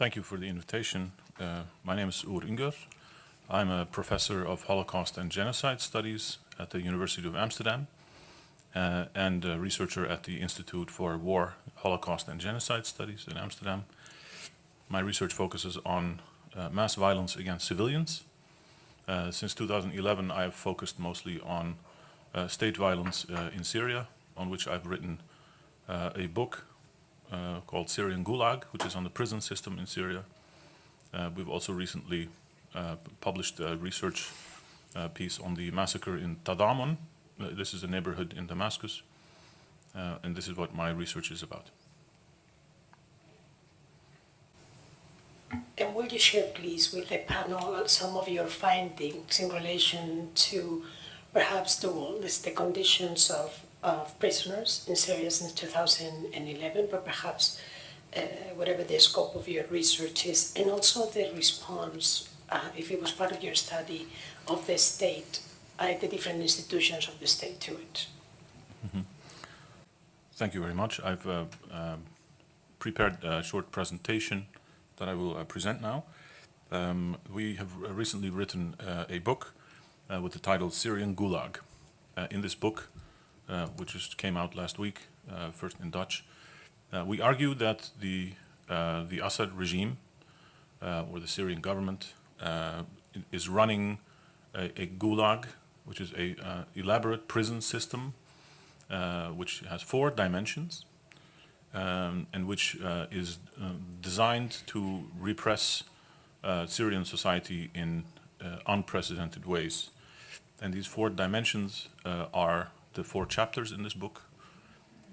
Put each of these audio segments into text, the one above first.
Thank you for the invitation. Uh, my name is Uğur Üngör. I'm a professor of Holocaust and Genocide Studies at the University of Amsterdam uh, and a researcher at the Institute for War, Holocaust and Genocide Studies in Amsterdam. My research focuses on uh, mass violence against civilians. Uh, since 2011, I have focused mostly on uh, state violence uh, in Syria, on which I've written a book Uh, called Syrian Gulag, which is on the prison system in Syria. Uh, we've also recently uh, published a research piece on the massacre in Tadamon, this is a neighborhood in Damascus, uh, and this is what my research is about. And will you share, please, with the panel some of your findings in relation to perhaps the, the conditions of, of prisoners in Syria since 2011, but perhaps uh, whatever the scope of your research is, and also the response, uh, if it was part of your study, of the state the different institutions of the state to it. Mm -hmm. Thank you very much. I've uh, uh, prepared a short presentation that I will uh, present now. Um, we have recently written uh, a book uh, with the title Syrian Gulag. Uh, in this book, which just came out last week, first in Dutch, we argue that the, the Assad regime, or the Syrian government, is running a, a gulag which is a uh, elaborate prison system uh, which has four dimensions um, and which uh, is uh, designed to repress uh, Syrian society in uh, unprecedented ways. And these four dimensions are the four chapters in this book.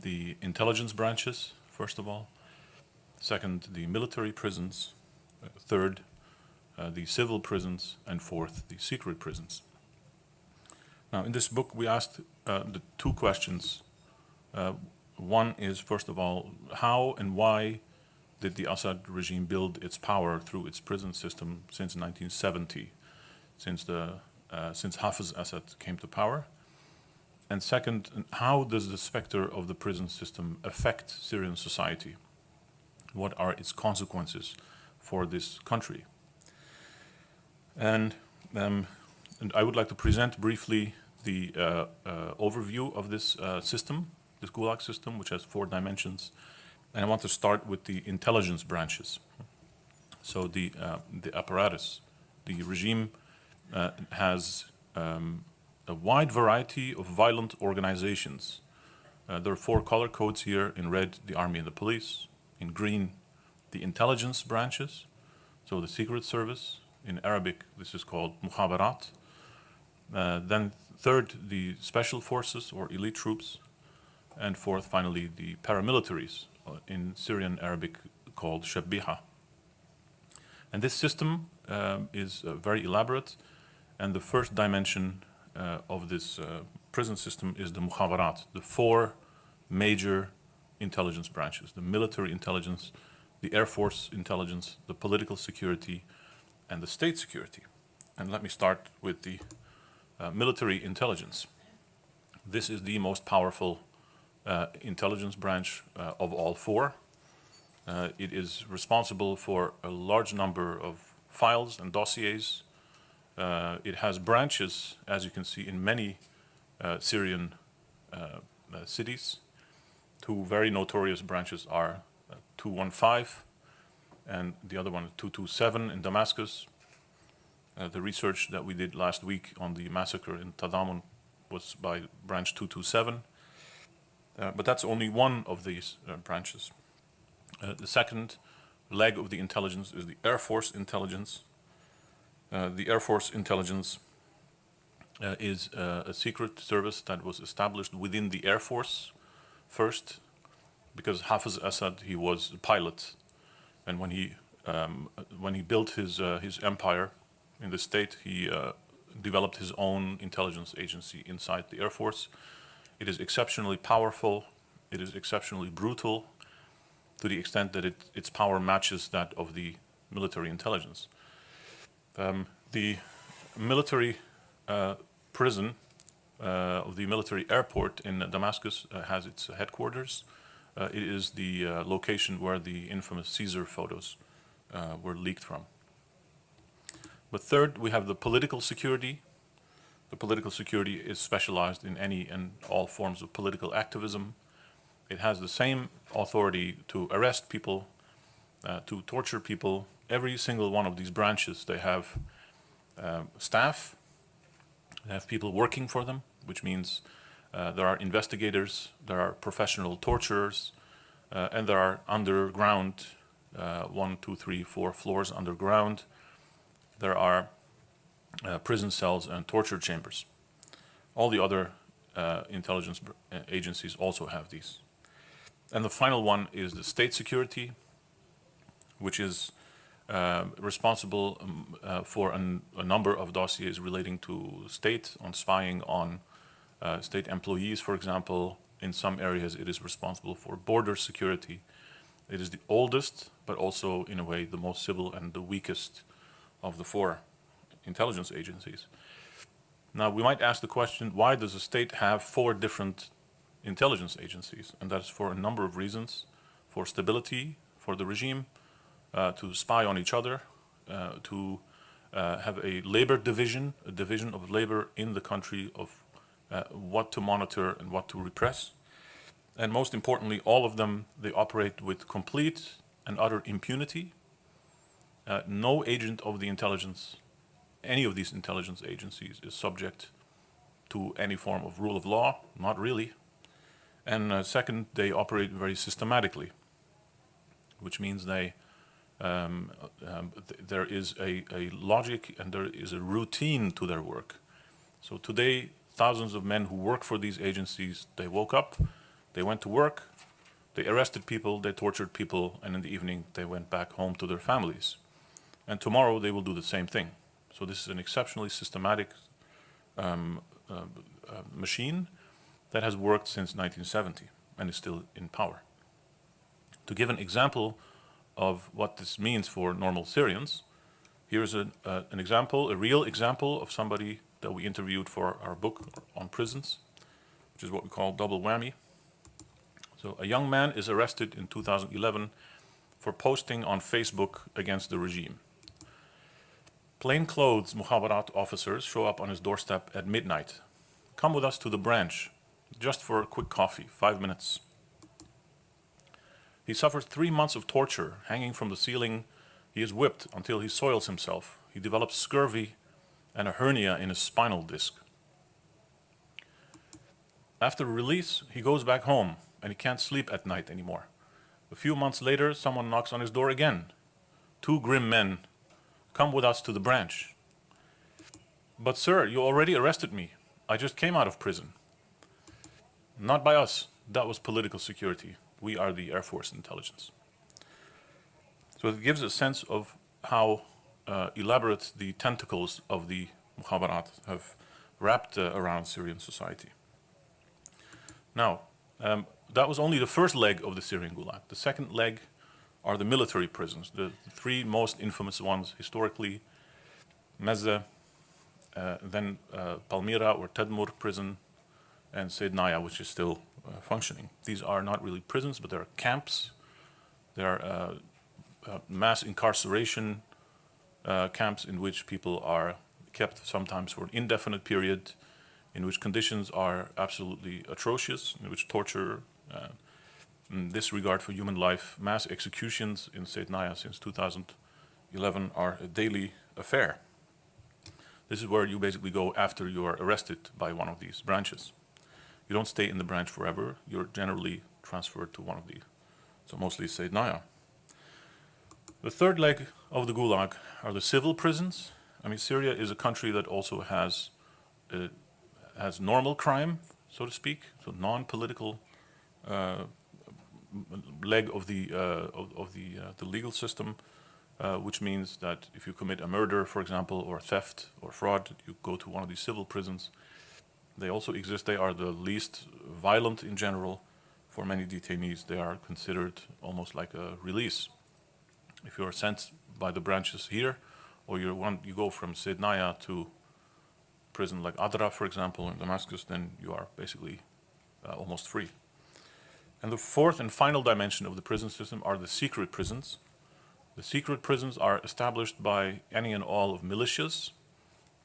The intelligence branches, first of all. Second, the military prisons. third, the civil prisons. And fourth, the secret prisons. Now, in this book, we asked uh, the two questions. Uh, one is, first of all, how and why did the Assad regime build its power through its prison system since 1970, since, the, uh, since Hafez Assad came to power? And second, how does the specter of the prison system affect Syrian society? What are its consequences for this country? And um, and I would like to present briefly the uh, uh, overview of this uh, system, this Gulag system, which has four dimensions. And I want to start with the intelligence branches. So the, uh, the apparatus, the regime uh, has um, a wide variety of violent organizations. Uh, there are four color codes here, in red, the army and the police, in green, the intelligence branches, so the secret service, in Arabic, this is called mukhabarat, uh, then third, the special forces or elite troops. And fourth, finally, the paramilitaries uh, in Syrian Arabic called Shabbiha. And this system um, is uh, very elaborate. And the first dimension of this uh, prison system is the mukhabarat, the four major intelligence branches, the military intelligence, the air force intelligence, the political security, and the state security. And let me start with the uh, military intelligence. This is the most powerful uh, intelligence branch uh, of all four. Uh, it is responsible for a large number of files and dossiers. Uh, it has branches, as you can see, in many Syrian cities. Two very notorious branches are 215 and the other one 227 in Damascus, uh, the research that we did last week on the massacre in Tadamon was by branch 227. Uh, but that's only one of these uh, branches. Uh, the second leg of the intelligence is the Air Force intelligence. Uh, the Air Force intelligence uh, is a secret service that was established within the Air Force first, because Hafez Assad, he was a pilot. And when he, um, when he built his, his empire, in the state. He uh, developed his own intelligence agency inside the Air Force. It is exceptionally powerful. It is exceptionally brutal to the extent that it, its power matches that of the military intelligence. Um, the military uh, prison uh, the military airport in Damascus uh, has its headquarters. Uh, it is the uh, location where the infamous Caesar photos uh, were leaked from. But third, we have the political security. The political security is specialized in any and all forms of political activism. It has the same authority to arrest people, to torture people. Every single one of these branches, they have um, staff, they have people working for them, which means uh, there are investigators, there are professional torturers, uh, and there are underground, uh, one, two, three, four floors underground. There are uh, prison cells and torture chambers. All the other uh, intelligence uh, agencies also have these. And the final one is the state security, which is uh, responsible um, uh, for an, a number of dossiers relating to state, on spying on uh, state employees, for example. In some areas, it is responsible for border security. It is the oldest, but also, in a way, the most civil and the weakest of the four intelligence agencies. Now, we might ask the question, why does a state have four different intelligence agencies? And that's for a number of reasons. For stability, for the regime, to spy on each other, uh, to uh, have a labor division, a division of labor in the country of uh, what to monitor and what to repress. And most importantly, all of them, they operate with complete and utter impunity. Uh, no agent of the intelligence, any of these intelligence agencies is subject to any form of rule of law, not really. And uh, second, they operate very systematically, which means they um, um, th- there is a, a logic and there is a routine to their work. So today, thousands of men who work for these agencies, they woke up, they went to work, they arrested people, they tortured people, and in the evening they went back home to their families. And tomorrow they will do the same thing. So this is an exceptionally systematic um, uh, uh, machine that has worked since 1970 and is still in power. To give an example of what this means for normal Syrians, here's an, uh, an example, a real example of somebody that we interviewed for our book on prisons, which is what we call double whammy. So a young man is arrested in 2011 for posting on Facebook against the regime. Plainclothes Mukhabarat officers show up on his doorstep at midnight. Come with us to the branch, just for a quick coffee, five minutes. He suffers three months of torture, hanging from the ceiling. He is whipped until he soils himself. He develops scurvy and a hernia in his spinal disc. After release, he goes back home and he can't sleep at night anymore. A few months later, someone knocks on his door again. Two grim men come with us to the branch. But, sir, you already arrested me. I just came out of prison. Not by us. That was political security. We are the Air Force intelligence. So it gives a sense of how uh, elaborate the tentacles of the Mukhabarat have wrapped uh, around Syrian society. Now, um, that was only the first leg of the Syrian Gulag. The second leg are the military prisons, the, three most infamous ones historically, Mezze, uh, then uh, Palmyra or Tadmur prison, and Saydnaya, which is still uh, functioning. These are not really prisons, but they are camps. They are uh, uh, mass incarceration uh, camps in which people are kept sometimes for an indefinite period, in which conditions are absolutely atrocious, in which torture, uh, disregard for human life, mass executions in Saydnaya since 2011 are a daily affair. This is where you basically go after you are arrested by one of these branches. You don't stay in the branch forever. You're generally transferred to one of these. So mostly Saydnaya. The third leg of the Gulag are the civil prisons. I mean, Syria is a country that also has uh, has normal crime, so to speak, so non-political uh, leg of the uh, of, of the uh, the legal system, uh, which means that if you commit a murder, for example, or theft or fraud, you go to one of these civil prisons. They also exist. They are the least violent in general. For many detainees, they are considered almost like a release. If you are sent by the branches here, or you want you go from Saydnaya to prison like Adra, for example, in Damascus, then you are basically uh, almost free. And the fourth and final dimension of the prison system are the secret prisons. The secret prisons are established by any and all of militias,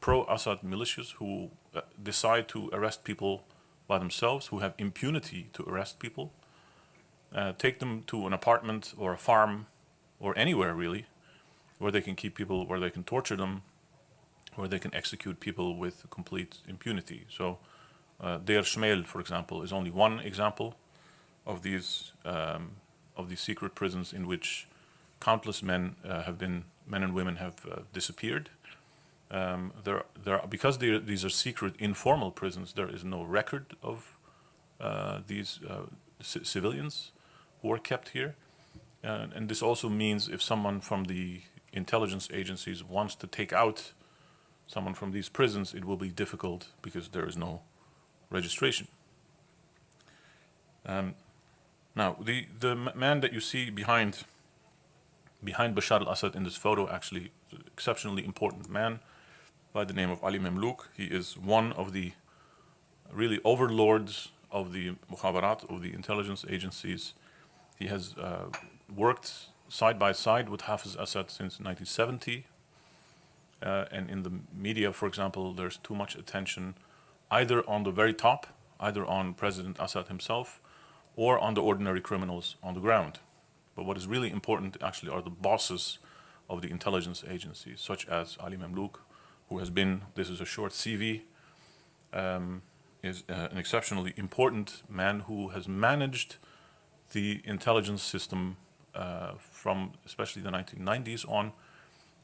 pro-Assad militias who decide to arrest people by themselves, who have impunity to arrest people, uh, take them to an apartment or a farm or anywhere really, where they can keep people, where they can torture them, where they can execute people with complete impunity. So uh, Deir Shmael, for example, is only one example of these um, of these secret prisons in which countless men uh, have been men and women have uh, disappeared. Um, there, there, are, because they these are secret, informal prisons. There is no record of uh, these uh, ci- civilians who are kept here, and, this also means if someone from the intelligence agencies wants to take out someone from these prisons, it will be difficult because there is no registration. Um, now, the, the man that you see behind, behind Bashar al-Assad in this photo actually an exceptionally important man by the name of Ali Mamlouk. He is one of the really overlords of the mukhabarat, of the intelligence agencies. He has uh, worked side by side with Hafiz Assad since 1970. Uh, and in the media, for example, there's too much attention either on the very top, either on President Assad himself, or on the ordinary criminals on the ground. But what is really important actually are the bosses of the intelligence agencies, such as Ali Mamlouk, who has been, this is a short CV, um, is uh, an exceptionally important man who has managed the intelligence system uh, from especially the 1990s on,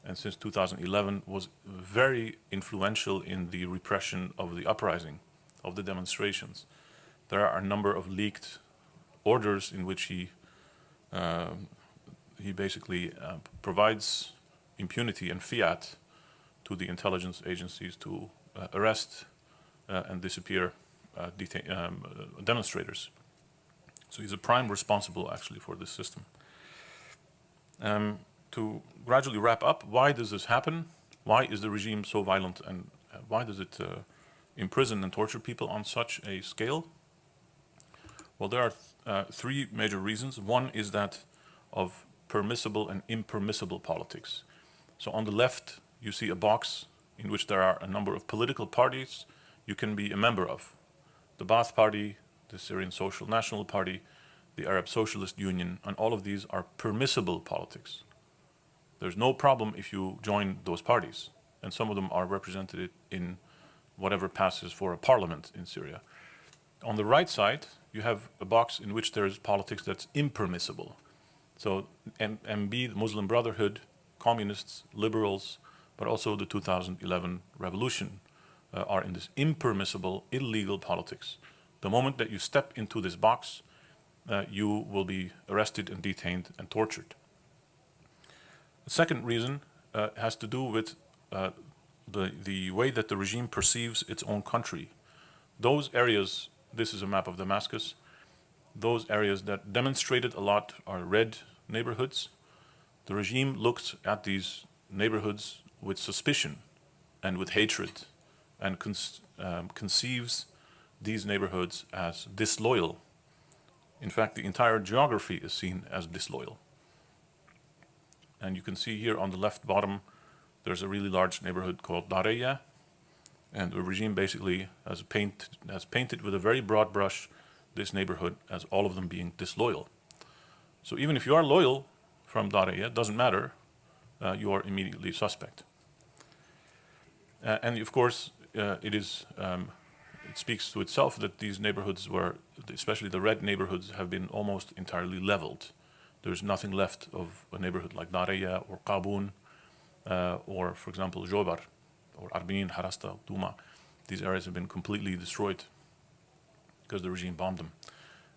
and since 2011 was very influential in the repression of the uprising, of the demonstrations. There are a number of leaked orders in which he um, he basically uh, provides impunity and fiat to the intelligence agencies to uh, arrest uh, and disappear uh, um, demonstrators. So he's a prime responsible actually for this system. Um, to gradually wrap up, why does this happen? Why is the regime so violent and why does it uh, imprison and torture people on such a scale? Well, there are uh, three major reasons. One is that of permissible and impermissible politics. So on the left, you see a box in which there are a number of political parties you can be a member of. The Baath Party, the Syrian Social National Party, the Arab Socialist Union, and all of these are permissible politics. There's no problem if you join those parties, and some of them are represented in whatever passes for a parliament in Syria. On the right side, you have a box in which there is politics that's impermissible. So M- MB, the Muslim Brotherhood, communists, liberals, but also the 2011 revolution uh, are in this impermissible, illegal politics. The moment that you step into this box, uh, you will be arrested and detained and tortured. The second reason uh, has to do with uh, the, the way that the regime perceives its own country. Those areas, this is a map of Damascus, those areas that demonstrated a lot are red neighborhoods. The regime looked at these neighborhoods with suspicion and with hatred and con- um, conceives these neighborhoods as disloyal. In fact, the entire geography is seen as disloyal. And you can see here on the left bottom, there's a really large neighborhood called Dareya, and the regime basically has, paint, has painted with a very broad brush this neighborhood as all of them being disloyal. So even if you are loyal from Dareya, it doesn't matter, uh, you are immediately suspect. Uh, and of course, uh, it is um, it speaks to itself that these neighborhoods were, especially the red neighborhoods, have been almost entirely leveled. There's nothing left of a neighborhood like Dareya or Qabun, uh, or for example Jobar, or Arbin, Harasta, Duma. These areas have been completely destroyed because the regime bombed them.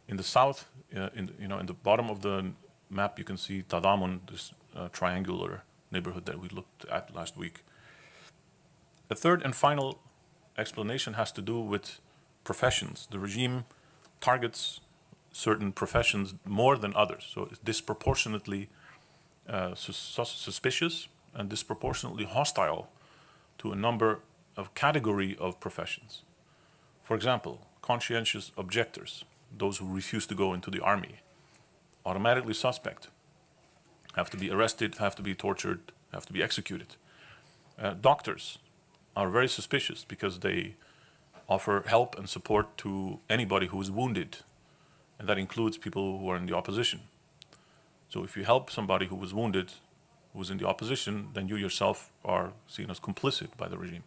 In the south, uh, in you know, in the bottom of the map, you can see Tadamun, this uh, triangular neighborhood that we looked at last week. The third and final explanation has to do with professions. The regime targets certain professions more than others, so it's disproportionately uh, sus- sus- suspicious and disproportionately hostile to a number of category of professions. For example, conscientious objectors, those who refuse to go into the army, automatically suspect. have to be arrested, have to be tortured, have to be executed. Uh, doctors are very suspicious because they offer help and support to anybody who is wounded, and that includes people who are in the opposition. So if you help somebody who was wounded, who was in the opposition, then you yourself are seen as complicit by the regime.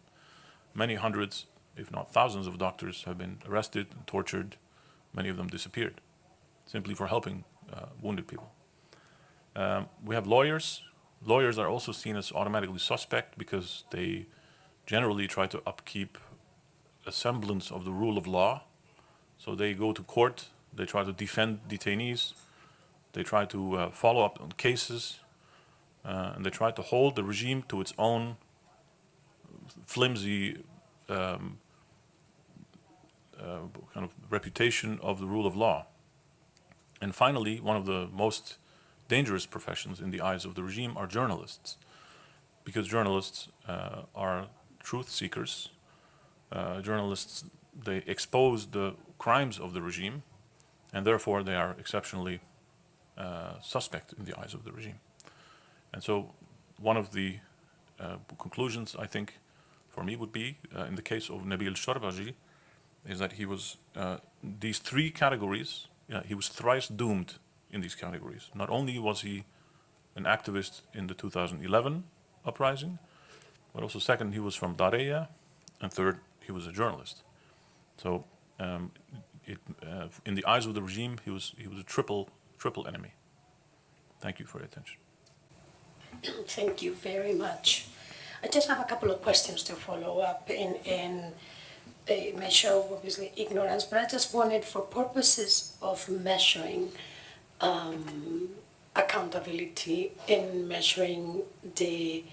Many hundreds, if not thousands of doctors have been arrested and tortured, many of them disappeared, simply for helping uh, wounded people. Um, we have lawyers. Lawyers are also seen as automatically suspect because they generally try to upkeep a semblance of the rule of law. So they go to court, they try to defend detainees, they try to uh, follow up on cases, uh, and they try to hold the regime to its own flimsy um, uh, kind of reputation of the rule of law. And finally, one of the most dangerous professions in the eyes of the regime are journalists, because journalists uh, are truth seekers. Uh, journalists, they expose the crimes of the regime, and therefore they are exceptionally uh, suspect in the eyes of the regime. And so one of the uh, conclusions, I think, for me would be, uh, in the case of Nabil Shorbaji, is that he was, uh, these three categories, he was thrice doomed in these categories. Not only was he an activist in the 2011 uprising, but also second, he was from Dareya, and third, he was a journalist. So um, it, uh, in the eyes of the regime, he was, he was a triple, triple enemy. Thank you for your attention. Thank you very much. I just have a couple of questions to follow up in, in they may obviously ignorance, but I just wanted for purposes of measuring um, accountability in measuring the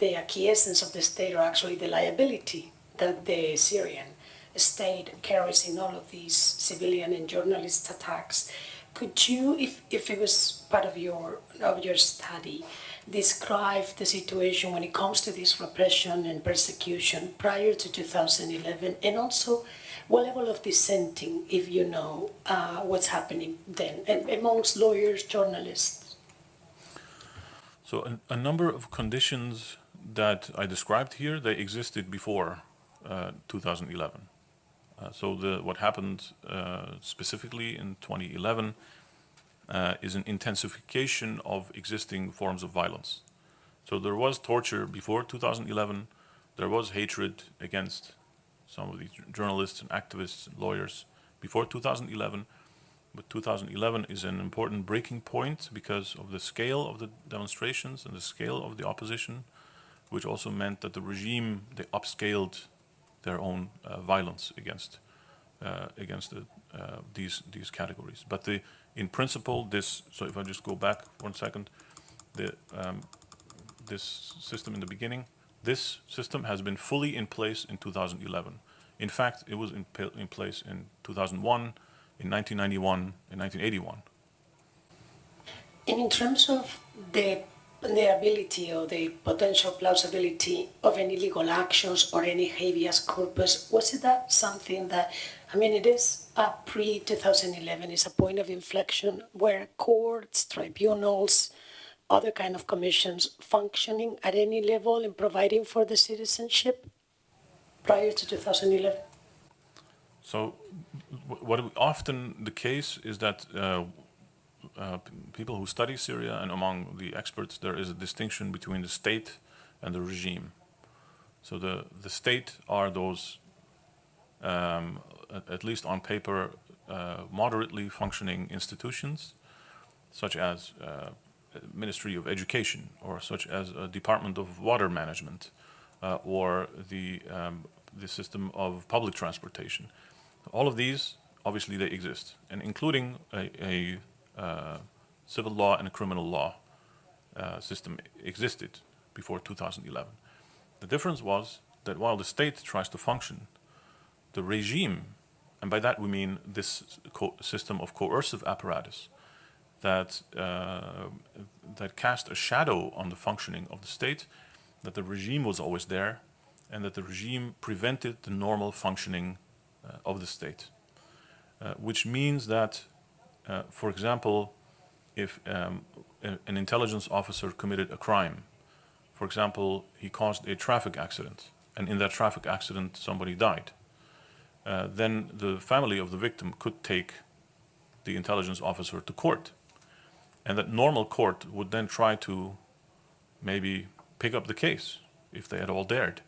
the acquiescence of the state or actually the liability that the Syrian state carries in all of these civilian and journalist attacks. Could you, if, if it was part of your of your study, describe the situation when it comes to this repression and persecution prior to 2011 and also what level of dissenting, if you know uh, what's happening then, and amongst lawyers, journalists? So a, a, number of conditions that I described here, they existed before uh, 2011. Uh, so the, what happened uh, specifically in 2011 uh, is an intensification of existing forms of violence. So there was torture before 2011, there was hatred against some of these journalists and activists and lawyers before 2011. But 2011 is an important breaking point because of the scale of the demonstrations and the scale of the opposition, which also meant that the regime, they upscaled their own uh, violence against uh, against the, uh, these these categories. But the, in principle, this, so if I just go back one second, the, um, this system in the beginning, this system has been fully in place in 2011. In fact, it was in, in place in 2001, in 1991, in 1981. And in terms of the, the ability or the potential plausibility of any legal actions or any habeas corpus, was it that something that, I mean, it is a pre-2011, it's a point of inflection where courts, tribunals, other kind of commissions functioning at any level in providing for the citizenship prior to 2011? So what often the case is that uh, uh, people who study Syria and among the experts there is a distinction between the state and the regime. So the, the state are those, um, at, least on paper, uh, moderately functioning institutions such as uh, Ministry of Education or such as a Department of Water Management uh, or the, um, the system of public transportation. All of these, obviously they exist, and including a, a civil law and criminal law uh, system existed before 2011. The difference was that while the state tries to function, the regime, and by that we mean this system of coercive apparatus, that, uh, that cast a shadow on the functioning of the state, that the regime was always there, and that the regime prevented the normal functioning uh, of the state. Uh, which means that, uh, for example, if um, a- an intelligence officer committed a crime, for example, he caused a traffic accident, and in that traffic accident, somebody died, uh, then the family of the victim could take the intelligence officer to court. And that normal court would then try to maybe pick up the case if they had all dared.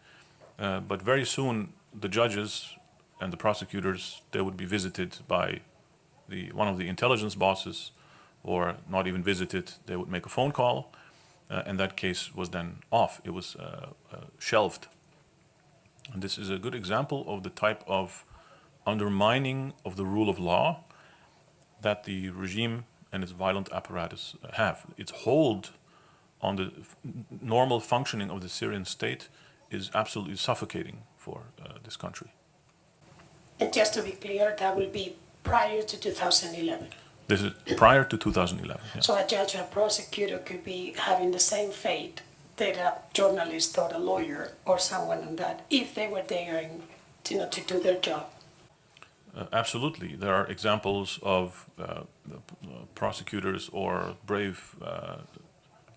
Uh, but very soon, the judges and the prosecutors, they would be visited by the, one of the intelligence bosses, or not even visited, they would make a phone call, uh, and that case was then off. It was uh, uh, shelved. And this is a good example of the type of undermining of the rule of law that the regime and its violent apparatus have. Its hold on the normal functioning of the Syrian state is absolutely suffocating for uh, this country. And just to be clear, that will be prior to 2011. This is prior to 2011. yeah. So a judge or a prosecutor could be having the same fate that a journalist or a lawyer or someone on that if they were daring to, you know, to do their job. Uh, absolutely. There are examples of uh, uh, prosecutors or brave uh,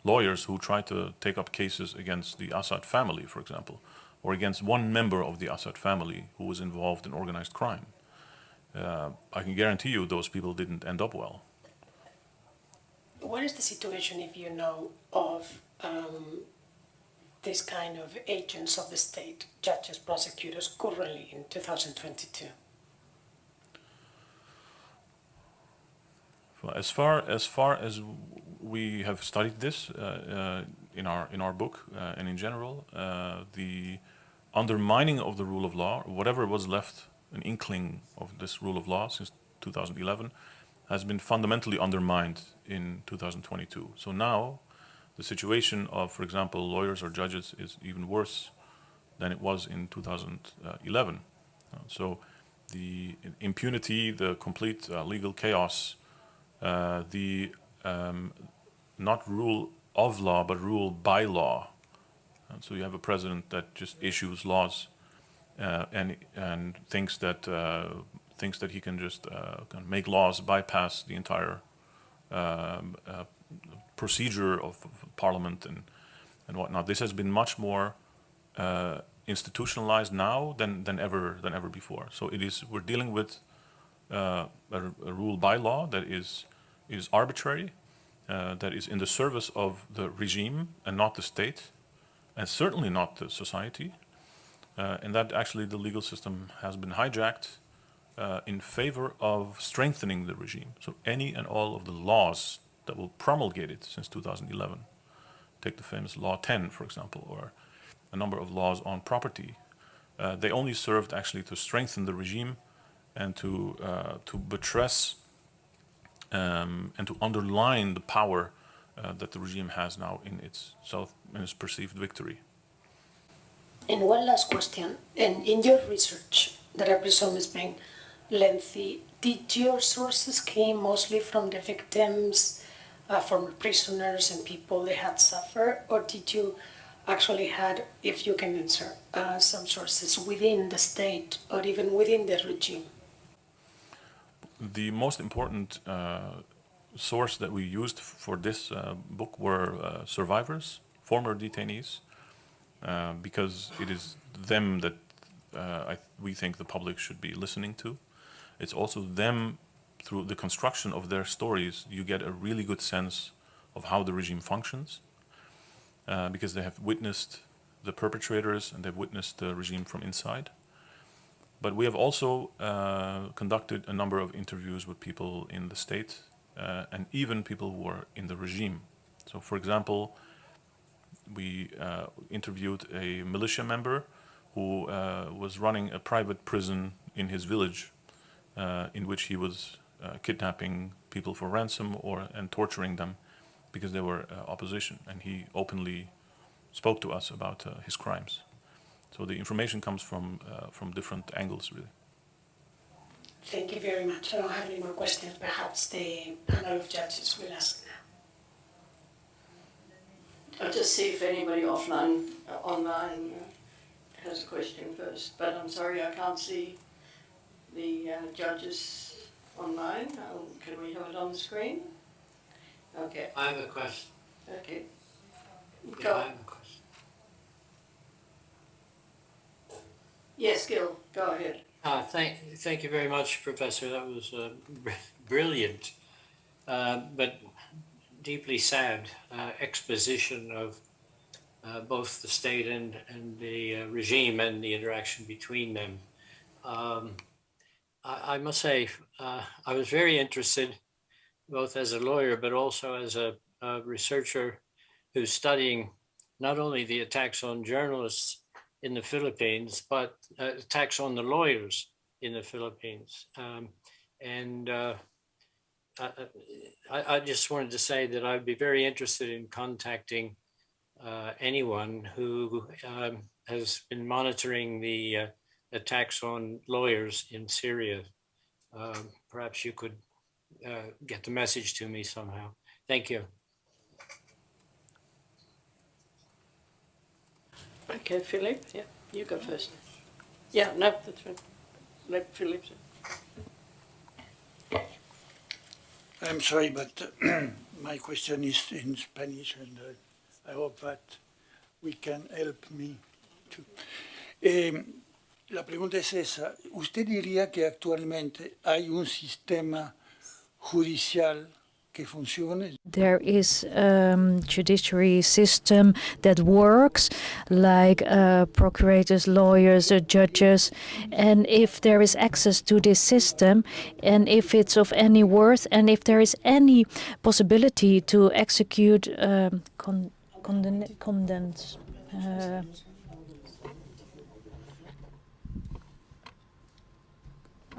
lawyers who try to take up cases against the Assad family, for example, or against one member of the Assad family who was involved in organized crime. Uh, I can guarantee you those people didn't end up well. What is the situation, if you know, of um, this kind of agents of the state, judges, prosecutors, currently in 2022? Well, As far as far as we have studied this uh, uh, in our in our book uh, and in general, uh, the undermining of the rule of law, whatever was left an inkling of this rule of law since 2011, has been fundamentally undermined in 2022. So now, the situation of, for example, lawyers or judges is even worse than it was in 2011. Uh, so the impunity, the complete uh, legal chaos uh, the um, not rule of law, but rule by law. And so you have a president that just issues laws uh, and and thinks that uh, thinks that he can just uh, make laws bypass the entire um, uh, procedure of, parliament and and whatnot. This has been much more uh, institutionalized now than than ever than ever before. So it is we're dealing with a, a rule by law that is is arbitrary, that is in the service of the regime and not the state, and certainly not the society, uh, and that actually the legal system has been hijacked uh, in favor of strengthening the regime. So any and all of the laws that were promulgated since 2011, take the famous Law 10, for example, or a number of laws on property, uh, they only served actually to strengthen the regime and to uh, to buttress um, and to underline the power uh, that the regime has now in its self in its perceived victory. And one last question. And in your research, that I presume has been lengthy, did your sources came mostly from the victims, uh, from prisoners and people they had suffered, or did you actually had, if you can answer, uh, some sources within the state or even within the regime? The most important uh, source that we used for this uh, book were uh, survivors, former detainees, uh, because it is them that uh, I, we think the public should be listening to. It's also them, through the construction of their stories, you get a really good sense of how the regime functions, uh, because they have witnessed the perpetrators and they've witnessed the regime from inside. But we have also uh, conducted a number of interviews with people in the state uh, and even people who are in the regime. So, for example, we uh, interviewed a militia member who uh, was running a private prison in his village, uh, in which he was kidnapping people for ransom or and torturing them because they were opposition, and he openly spoke to us about his crimes. So the information comes from from different angles, really. Thank you very much. I don't have any more questions. Perhaps the panel of judges will ask. I'll just see if anybody offline, uh, online uh, has a question first, but I'm sorry, I can't see the uh, judges online. Um, Can we have it on the screen? Okay, I have a question. okay. Yeah, Go. I have a question. Yes, Gil, go ahead. Uh, thank, thank you very much, Professor. That was uh, br- brilliant, uh, but deeply sad uh, exposition of uh, both the state and, and the uh, regime and the interaction between them. Um, I, I must say, uh, I was very interested, both as a lawyer, but also as a, a researcher who's studying not only the attacks on journalists in the Philippines, but uh, attacks on the lawyers in the Philippines. Um, and uh, I, I, just wanted to say that I'd be very interested in contacting uh, anyone who um, has been monitoring the uh, attacks on lawyers in Syria. Um, perhaps you could uh, get the message to me somehow. Thank you. Okay, Philip, yeah, you go first. Yeah, no, that's fine. Let Philip. I'm sorry, but my question is in Spanish, and uh, I hope that we can help me too. Eh, la pregunta es esa. ¿Usted diría que actualmente hay un sistema judicial? There is um, judiciary system that works, like uh, procurators, lawyers, uh, judges, and if there is access to this system, and if it's of any worth, and if there is any possibility to execute um, con- condemn- condemned. Uh,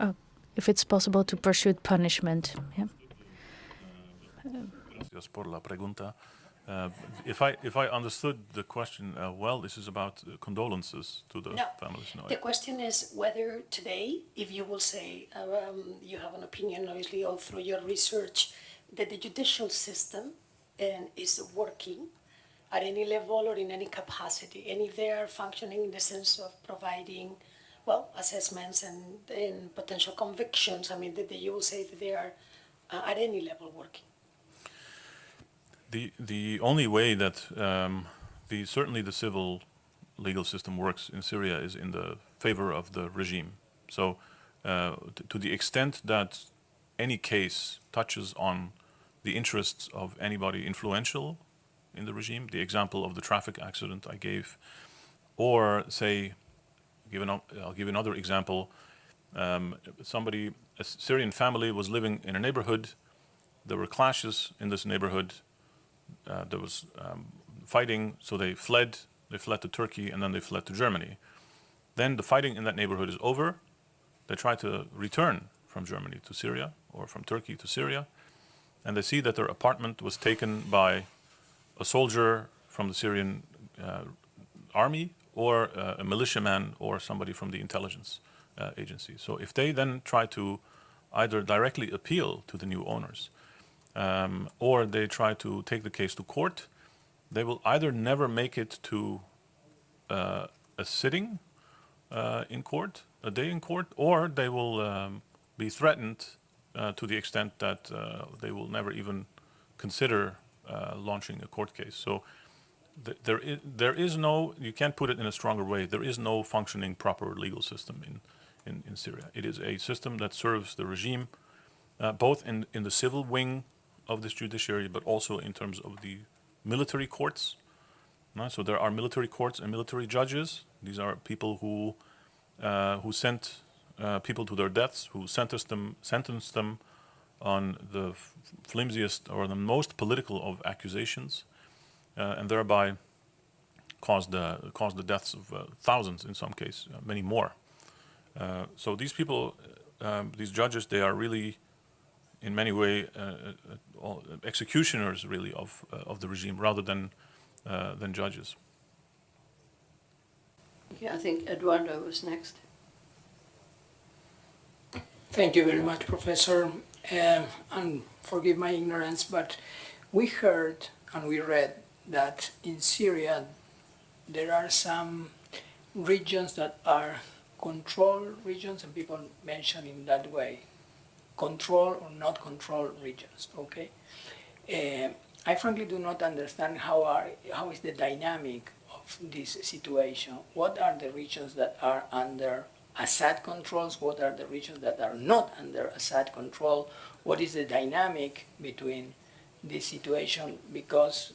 oh, if it's possible to pursue punishment, yeah. Gracias por la pregunta. Uh, if I if I understood the question uh, well, this is about uh, condolences to the No. families. No, The question is whether today, if you will say, um, you have an opinion, obviously, all through your research, that the judicial system um, is working at any level or in any capacity, and if they are functioning in the sense of providing, well, assessments and, and potential convictions, I mean, that you will say that they are uh, at any level working. The the only way that um, the certainly the civil legal system works in Syria is in the favor of the regime. So, uh, to the extent that any case touches on the interests of anybody influential in the regime, the example of the traffic accident I gave, or say, give an, I'll give another example. Um, somebody, a Syrian family was living in a neighborhood. There were clashes in this neighborhood uh, there was um, fighting, so they fled. They fled to Turkey and then they fled to Germany. Then the fighting in that neighborhood is over. They try to return from Germany to Syria or from Turkey to Syria, and they see that their apartment was taken by a soldier from the Syrian uh, army or uh, a militiaman or somebody from the intelligence uh, agency. So if they then try to either directly appeal to the new owners um, or they try to take the case to court, they will either never make it to uh, a sitting uh, in court, a day in court, or they will um, be threatened uh, to the extent that uh, they will never even consider uh, launching a court case. So th- there is there is no you can't put it in a stronger way. There is no functioning proper legal system in in, in Syria. It is a system that serves the regime, uh, both in in the civil wing of this judiciary, but also in terms of the military courts. So there are military courts and military judges. These are people who uh, who sent uh, people to their deaths, who sentenced them sentenced them on the flimsiest or the most political of accusations, uh, and thereby caused the caused the deaths of uh, thousands in some cases, uh, many more. Uh, so these people, um, these judges, they are really in many way uh, uh, executioners really of uh, of the regime rather than uh, than judges. Yeah, I think Eduardo was next. Thank you very much, Professor. Um, and forgive my ignorance, but we heard and we read that in Syria there are some regions that are control regions, and people mention in that way control or not control regions. Okay. Uh, I frankly do not understand how are how is the dynamic of this situation. What are the regions that are under Assad controls? What are the regions that are not under Assad control? What is the dynamic between this situation? Because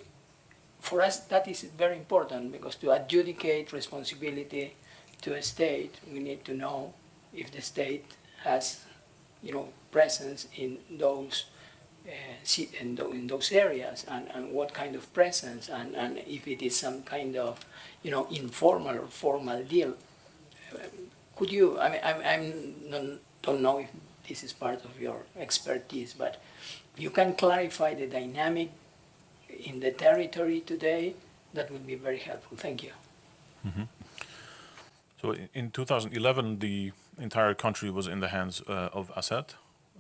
for us that is very important because to adjudicate responsibility to a state, we need to know if the state has, you know, presence in those uh, in, tho- in those areas and, and what kind of presence and, and if it is some kind of, you know, informal or formal deal. Um, Could you, I mean, I'm, I'm, don't know if this is part of your expertise, but you can clarify the dynamic in the territory today, that would be very helpful. Thank you. So in 2011, the entire country was in the hands uh, of Assad.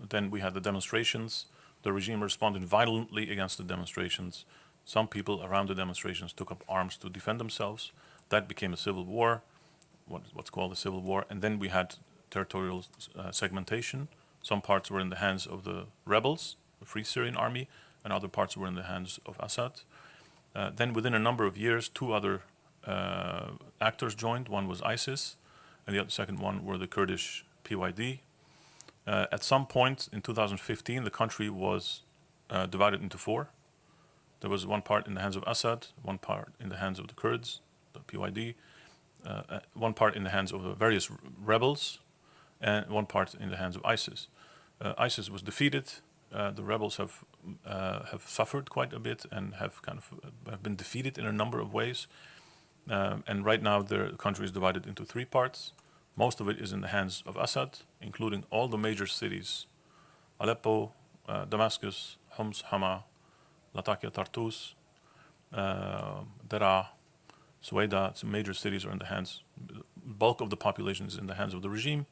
Then we had the demonstrations. The regime responded violently against the demonstrations. Some people around the demonstrations took up arms to defend themselves. That became a civil war, what, what's called a civil war. And then we had territorial uh, segmentation. Some parts were in the hands of the rebels, the Free Syrian Army, and other parts were in the hands of Assad. Uh, then within a number of years, two other uh, actors joined. One was ISIS, and the other, second one were the Kurdish PYD. Uh, at some point in 2015, the country was uh, divided into four. There was one part in the hands of Assad, one part in the hands of the Kurds, the PYD, uh, uh, one part in the hands of various rebels, and one part in the hands of ISIS. Uh, ISIS was defeated. Uh, the rebels have have suffered quite a bit and have kind of have been defeated in a number of ways. Um, and right now, the country is divided into three parts. Most of it is in the hands of Assad, including all the major cities Aleppo, uh, Damascus, Homs, Hama, Latakia, Tartus, uh, Deraa, Suwaida. Some major cities are in the hands. Bulk of the population is in the hands of the regime.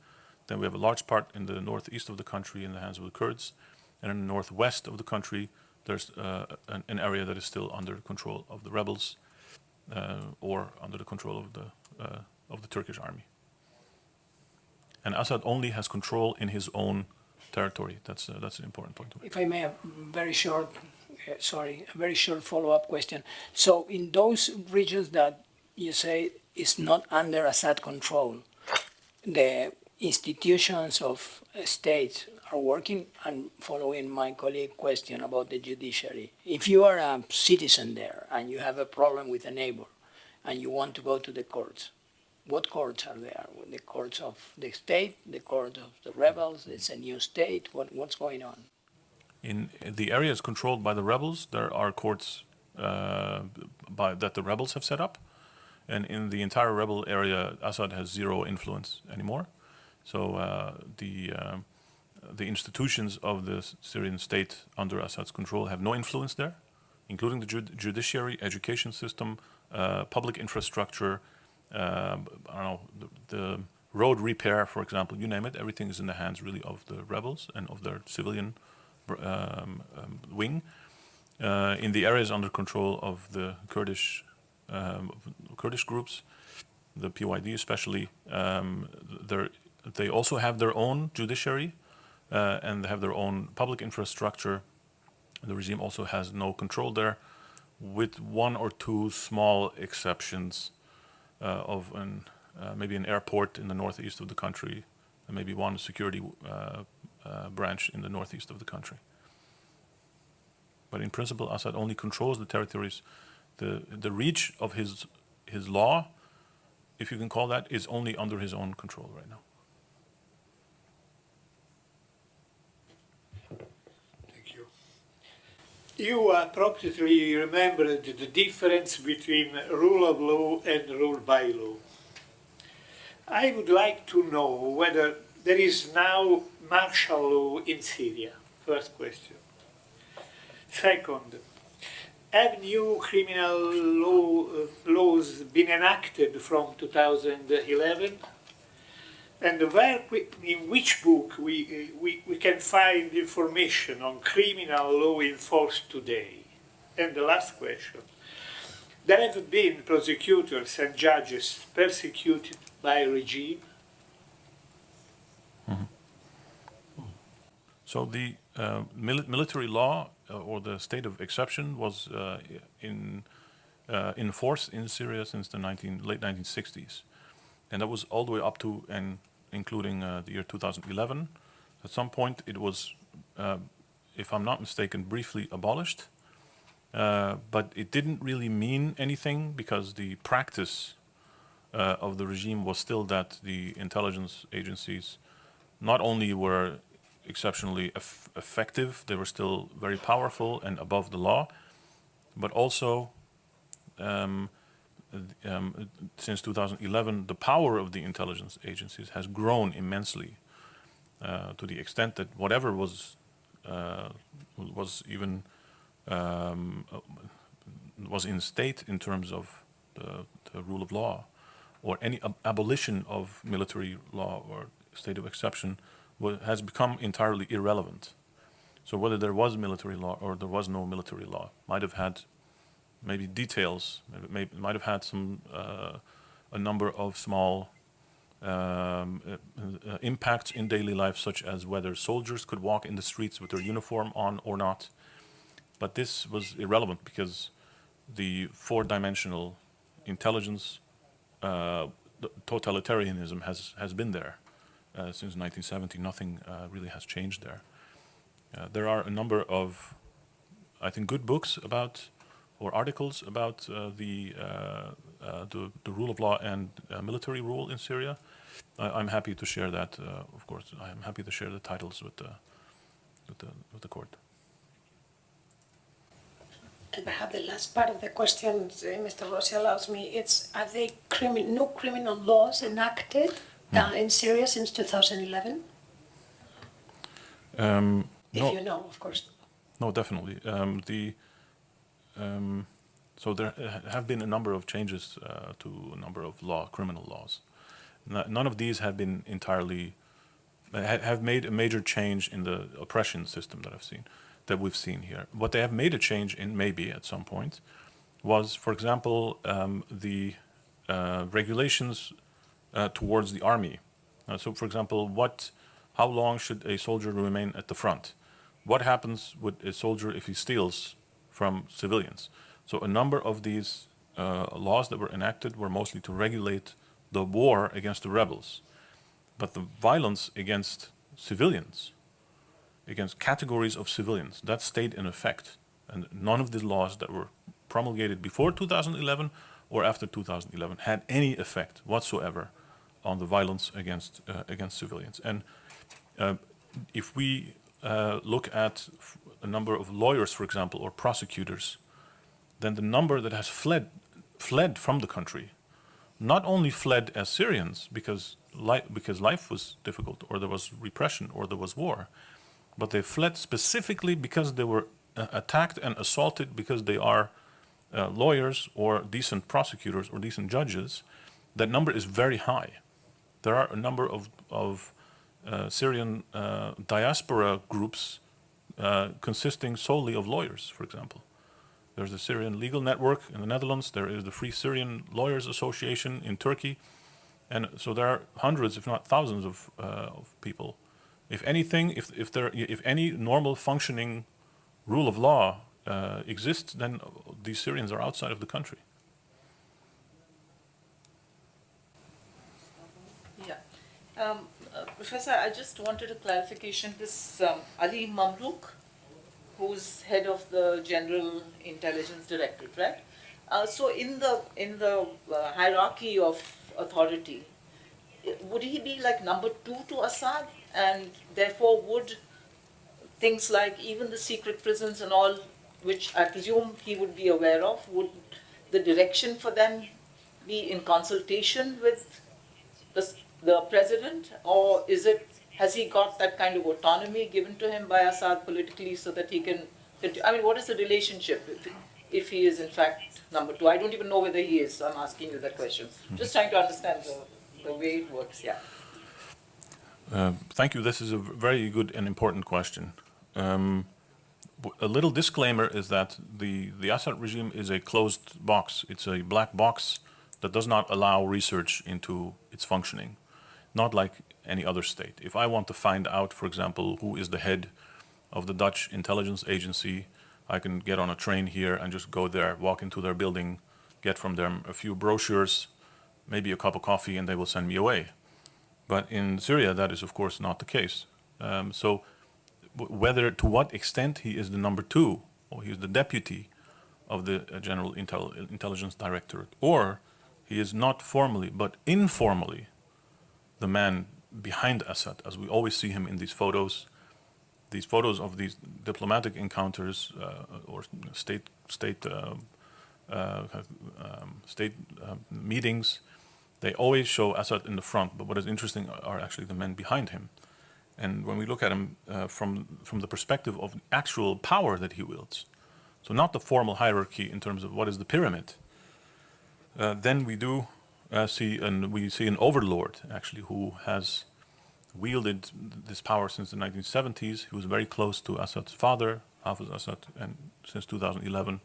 Then we have a large part in the northeast of the country in the hands of the Kurds. And in the northwest of the country, there's uh, an, an area that is still under control of the rebels uh, or under the control of the, uh, of the Turkish army. And Assad only has control in his own territory. That's, uh, that's an important point. If I may, a very short, uh, sorry, a very short follow-up question. So in those regions that you say is not under Assad control, the institutions of states are working, and following my colleague question about the judiciary. If you are a citizen there and you have a problem with a neighbor and you want to go to the courts, what courts are there? The courts of the state, the court of the rebels, it's a new state, what, what's going on? In the areas controlled by the rebels, there are courts uh, by, that the rebels have set up. And in the entire rebel area, Assad has zero influence anymore. So uh, the, um the institutions of the Syrian state under Assad's control have no influence there, including the jud- judiciary, education system, uh, public infrastructure, uh, I don't know, the, the road repair, for example, you name it, everything is in the hands really of the rebels and of their civilian um, um, wing. Uh, in the areas under control of the Kurdish um, Kurdish groups, the PYD especially, um, they're- also have their own judiciary uh, and they have their own public infrastructure. The regime also has no control there, with one or two small exceptions of an, uh, maybe an airport in the northeast of the country, and maybe one security uh, uh, branch in the northeast of the country. But in principle, Assad only controls the territories. The, the reach of his, his law, if you can call that, is only under his own control right now. Thank you. You appropriately remembered the difference between rule of law and rule by law. I would like to know whether there is now martial law in Syria. First question. Second, have new criminal law, uh, laws been enacted from 2011? And where, we- in which book we, we, we can find information on criminal law in force today? And the last question. There have been prosecutors and judges persecuted by regime. So the uh, mili- military law or the state of exception was uh, in uh, in force in Syria since the 19, late 1960s, and that was all the way up to and including uh, the year 2011. At some point, it was, uh, if I'm not mistaken, briefly abolished, uh, but it didn't really mean anything because the practice of the regime was still that the intelligence agencies not only were exceptionally eff effective, they were still very powerful and above the law, but also um, um, since 2011, the power of the intelligence agencies has grown immensely uh, to the extent that whatever was uh, was even um, was in state in terms of the, the rule of law or any ab abolition of military law or state of exception has become entirely irrelevant. So whether there was military law or there was no military law might have had maybe details, maybe, might have had some uh, a number of small um, uh, uh, impacts in daily life, such as whether soldiers could walk in the streets with their uniform on or not. But this was irrelevant because the four-dimensional intelligence uh, totalitarianism has has been there uh, since 1970. Nothing really has changed there. There are a number of, I think, good books about or articles about the, the, the rule of law and military rule in Syria. I, am happy to share that. of course, I am happy to share the titles with the with the with the court. And perhaps the last part of the question, uh, Mr. Rossi allows me, it's are there crimi no criminal laws enacted uh, in Syria since 2011? Um, if no, you know, of course. No, definitely. Um, the um, so there have been a number of changes uh, to a number of law, criminal laws. none of these have been entirely have made a major change in the oppression system that I've seen, that we've seen here. What they have made a change in, maybe at some point, was, for example, um, the uh, regulations uh, towards the army. Uh, so, for example, what, how long should a soldier remain at the front? What happens with a soldier if he steals from civilians? So, a number of these uh, laws that were enacted were mostly to regulate the war against the rebels, but the violence against civilians, against categories of civilians, that stayed in effect. And none of the laws that were promulgated before 2011 or after 2011 had any effect whatsoever on the violence against uh, against civilians. And uh, if we uh, look at a number of lawyers, for example, or prosecutors, then the number that has fled fled from the country, not only fled as Syrians because life because life was difficult, or there was repression, or there was war, but they fled specifically because they were uh, attacked and assaulted because they are uh, lawyers or decent prosecutors or decent judges. That number is very high there are a number of, of uh, Syrian uh, diaspora groups uh, consisting solely of lawyers, for example. There's the Syrian Legal Network in the Netherlands, there is the Free Syrian Lawyers Association in Turkey, and so there are hundreds, if not thousands, of, uh, of people. If anything, if, if, there, if any normal functioning rule of law uh, exists, then these Syrians are outside of the country. Um, uh, Professor, I just wanted a clarification. This um, Ali Mamlouk, who's head of the General Intelligence Directorate, right? Uh, so in the in the uh, hierarchy of authority, would he be like number two to Assad, and therefore would things like even the secret prisons and all, which I presume he would be aware of, would the direction for them be in consultation with the president, or is it has he got that kind of autonomy given to him by Assad politically so that he can? I mean, what is the relationship if, if he is in fact number two? I don't even know whether he is. So I'm asking you that question. Just trying to understand the, the way it works. Yeah. Uh, thank you. This is a very good and important question. Um, a little disclaimer is that the, the Assad regime is a closed box. It's a black box that does not allow research into its functioning not like any other state. If I want to find out, for example, who is the head of the Dutch intelligence agency I can get on a train here and just go there, walk into their building, get from them a few brochures, maybe a cup of coffee, and they will send me away. But in Syria, that is of course not the case. Um, so whether to what extent he is the number two or he is the deputy of the uh, General Intel- Intelligence Directorate, or he is not formally but informally the man behind Assad, as we always see him in these photos, these photos of these diplomatic encounters uh, or state state uh, uh, um, state uh, meetings, they always show Assad in the front. But what is interesting are actually the men behind him. And when we look at him uh, from from the perspective of actual power that he wields, so not the formal hierarchy in terms of what is the pyramid, uh, then we do uh, see and we see an overlord actually who has wielded this power since the 1970s. He was very close to Assad's father, Hafiz Assad, and since 2011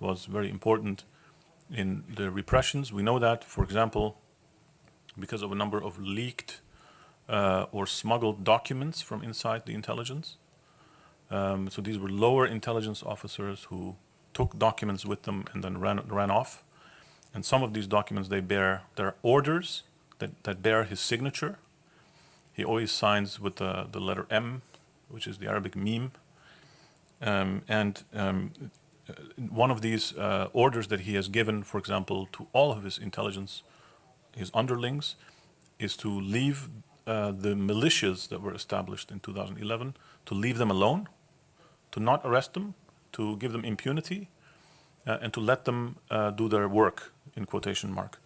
was very important in the repressions. We know that, for example, because of a number of leaked uh, or smuggled documents from inside the intelligence. Um, so these were lower intelligence officers who took documents with them and then ran, ran off. And some of these documents, they bear, they're orders that, that bear his signature. He always signs with the, the letter M, which is the Arabic meme. Um, and um, uh, one of these uh, orders that he has given, for example, to all of his intelligence, his underlings, is to leave uh, the militias that were established in 2011, to leave them alone, to not arrest them, to give them impunity, uh, and to let them uh, do their work, in quotation mark.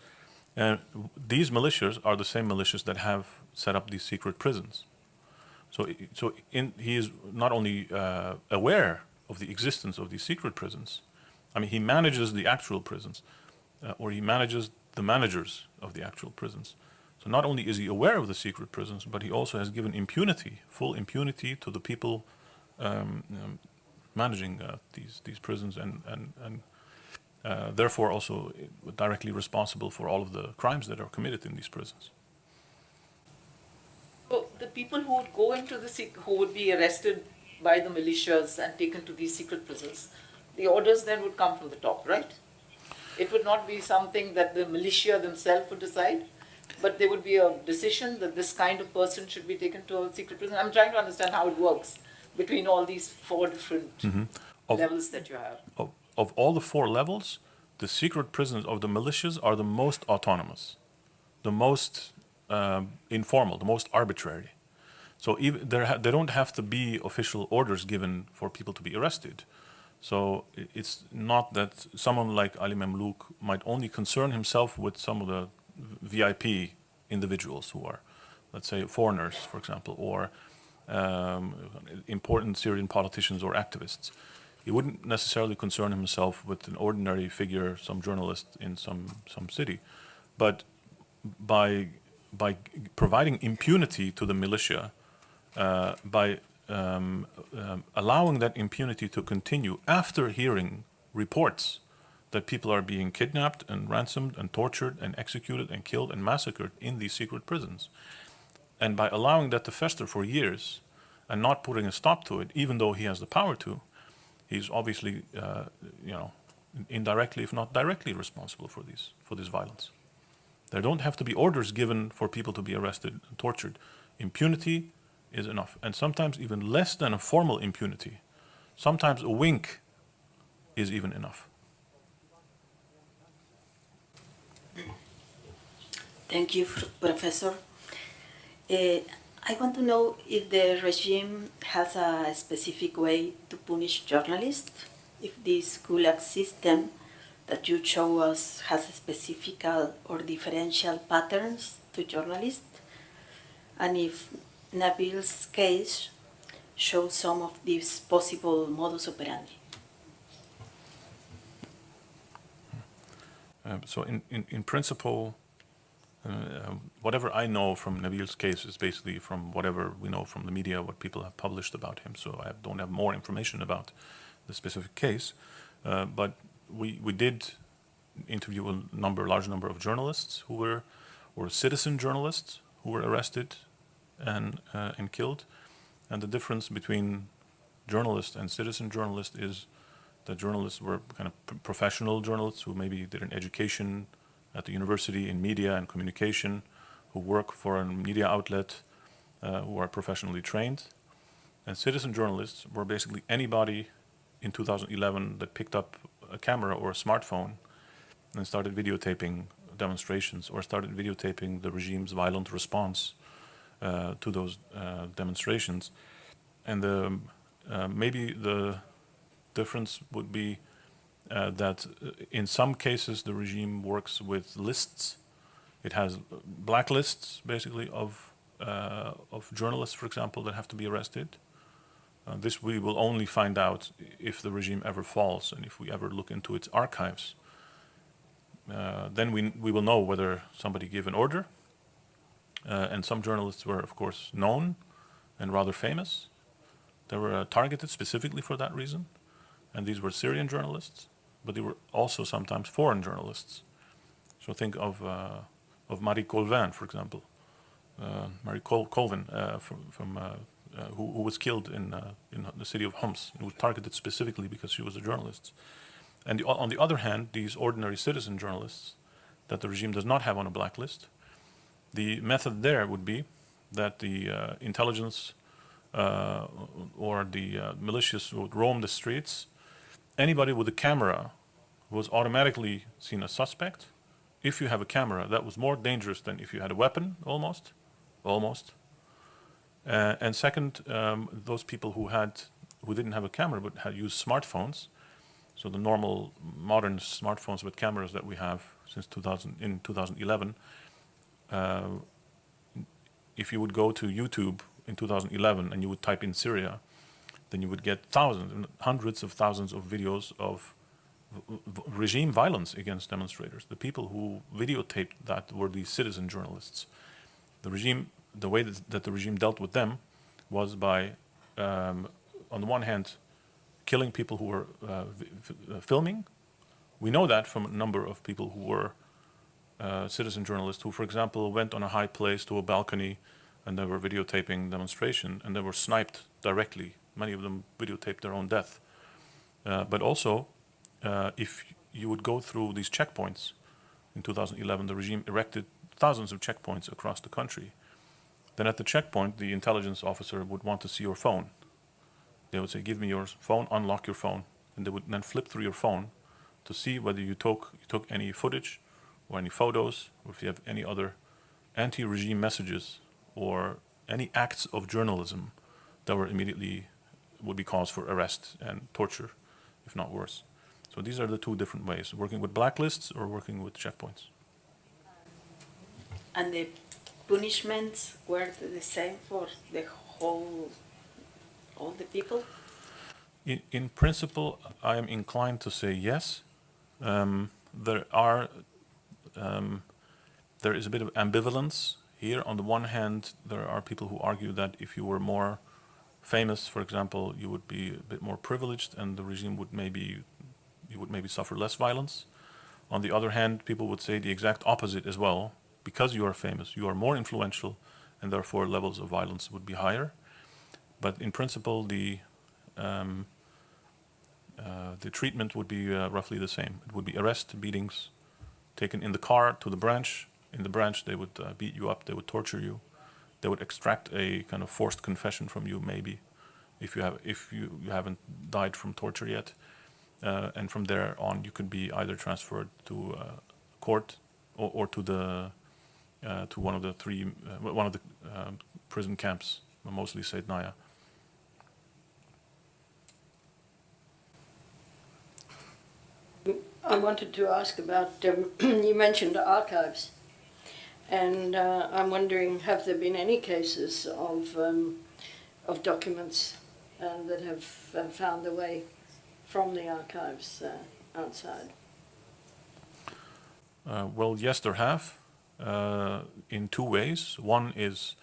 And these militias are the same militias that have set up these secret prisons. So, so in, he is not only uh, aware of the existence of these secret prisons, I mean, he manages the actual prisons, uh, or he manages the managers of the actual prisons. So not only is he aware of the secret prisons, but he also has given impunity, full impunity to the people um, um, managing uh, these these prisons, and and and uh, therefore also directly responsible for all of the crimes that are committed in these prisons. So the people who would go into the, who would be arrested by the militias and taken to these secret prisons, the orders then would come from the top, right? It would not be something that the militia themselves would decide, but there would be a decision that this kind of person should be taken to a secret prison. I'm trying to understand how it works between all these four different Of- levels that you have. of, of all the four levels, the secret prisons of the militias are the most autonomous, the most um, informal, the most arbitrary. So even there, ha- there don't have to be official orders given for people to be arrested. So it's not that someone like Ali Mamlouk might only concern himself with some of the VIP individuals who are, let's say, foreigners, for example, or um, important Syrian politicians or activists. He wouldn't necessarily concern himself with an ordinary figure, some journalist in some, some city. But by, by providing impunity to the militia, uh, by um, um, allowing that impunity to continue after hearing reports that people are being kidnapped and ransomed and tortured and executed and killed and massacred in these secret prisons. And by allowing that to fester for years and not putting a stop to it, even though he has the power to, he's obviously, uh, you know, indirectly, if not directly, responsible for these for this violence. There don't have to be orders given for people to be arrested and tortured. Impunity is enough, and sometimes even less than a formal impunity. Sometimes a wink is even enough. Thank you, Professor. Uh, I want to know if the regime has a specific way to punish journalists, if this Gulag system that you show us has a specific or differential patterns to journalists, and if Nabil's case shows some of these possible modus operandi. Um, so in, in, in principle, uh, um, whatever I know from Nabil's case is basically from whatever we know from the media, what people have published about him. So I don't have more information about the specific case. Uh, but we, we did interview a number, large number of journalists who were, or citizen journalists who were arrested and, uh, and killed. And the difference between journalist and citizen journalist is that journalists were kind of professional journalists who maybe did an education at the university in media and communication, who work for a media outlet, uh, who are professionally trained. And citizen journalists were basically anybody in 2011 that picked up a camera or a smartphone and started videotaping demonstrations or started videotaping the regime's violent response uh, to those uh, demonstrations. And the, uh, maybe the difference would be uh, that uh, in some cases the regime works with lists. It has blacklists, basically, of uh, of journalists, for example, that have to be arrested. Uh, this we will only find out if the regime ever falls and if we ever look into its archives. Uh, then we we will know whether somebody gave an order. Uh, and some journalists were, of course, known and rather famous. They were targeted specifically for that reason, and these were Syrian journalists, but they were also sometimes foreign journalists. So think of uh, of Marie Colvin, for example, uh, Marie Col- Colvin uh, from, from uh, uh, who, who was killed in uh, in the city of Homs, and was targeted specifically because she was a journalist. And the, on the other hand, these ordinary citizen journalists that the regime does not have on a blacklist, the method there would be that the intelligence or the militias would roam the streets. Anybody with a camera was automatically seen as suspect. If you have a camera, that was more dangerous than if you had a weapon, almost, almost. Uh, and second, um, those people who had, who didn't have a camera but had used smartphones, so the normal modern smartphones with cameras that we have since 2000 in 2011. Uh, if you would go to YouTube in 2011 and you would type in Syria, then you would get thousands and hundreds of thousands of videos of regime violence against demonstrators. The people who videotaped that were these citizen journalists. The regime, the way that, that the regime dealt with them was by, um, on the one hand, killing people who were uh, uh, filming. We know that from a number of people who were uh, citizen journalists who, for example, went on a high place to a balcony and they were videotaping demonstration and they were sniped directly. Many of them videotaped their own death. Uh, but also, uh, if you would go through these checkpoints in 2011, the regime erected thousands of checkpoints across the country. Then at the checkpoint, the intelligence officer would want to see your phone. They would say, "Give me your phone, unlock your phone," and they would then flip through your phone to see whether you took you took any footage or any photos, or if you have any other anti-regime messages or any acts of journalism that were immediately would be cause for arrest and torture, if not worse. So these are the two different ways: working with blacklists or working with checkpoints. And the punishments were the same for the whole, all the people? In, in principle, I am inclined to say yes. Um, there are, um, there is a bit of ambivalence here. On the one hand, there are people who argue that if you were more famous, for example, you would be a bit more privileged, and the regime would maybe, you would maybe suffer less violence. On the other hand, people would say the exact opposite as well. Because you are famous, you are more influential, and therefore levels of violence would be higher. But in principle, the um, uh, the treatment would be uh, roughly the same. It would be arrest, beatings, taken in the car to the branch. In the branch, they would uh, beat you up, they would torture you, they would extract a kind of forced confession from you, maybe, if you have if you, you haven't died from torture yet. Uh, and from there on, you could be either transferred to uh, court or, or to the uh, to one of the three uh, one of the um, prison camps, mostly Saidnaya. I wanted to ask about, um, you mentioned archives, and uh, I'm wondering, have there been any cases of, um, of documents uh, that have found their way from the archives uh, outside? Uh, well, yes, there have, uh, in two ways. One is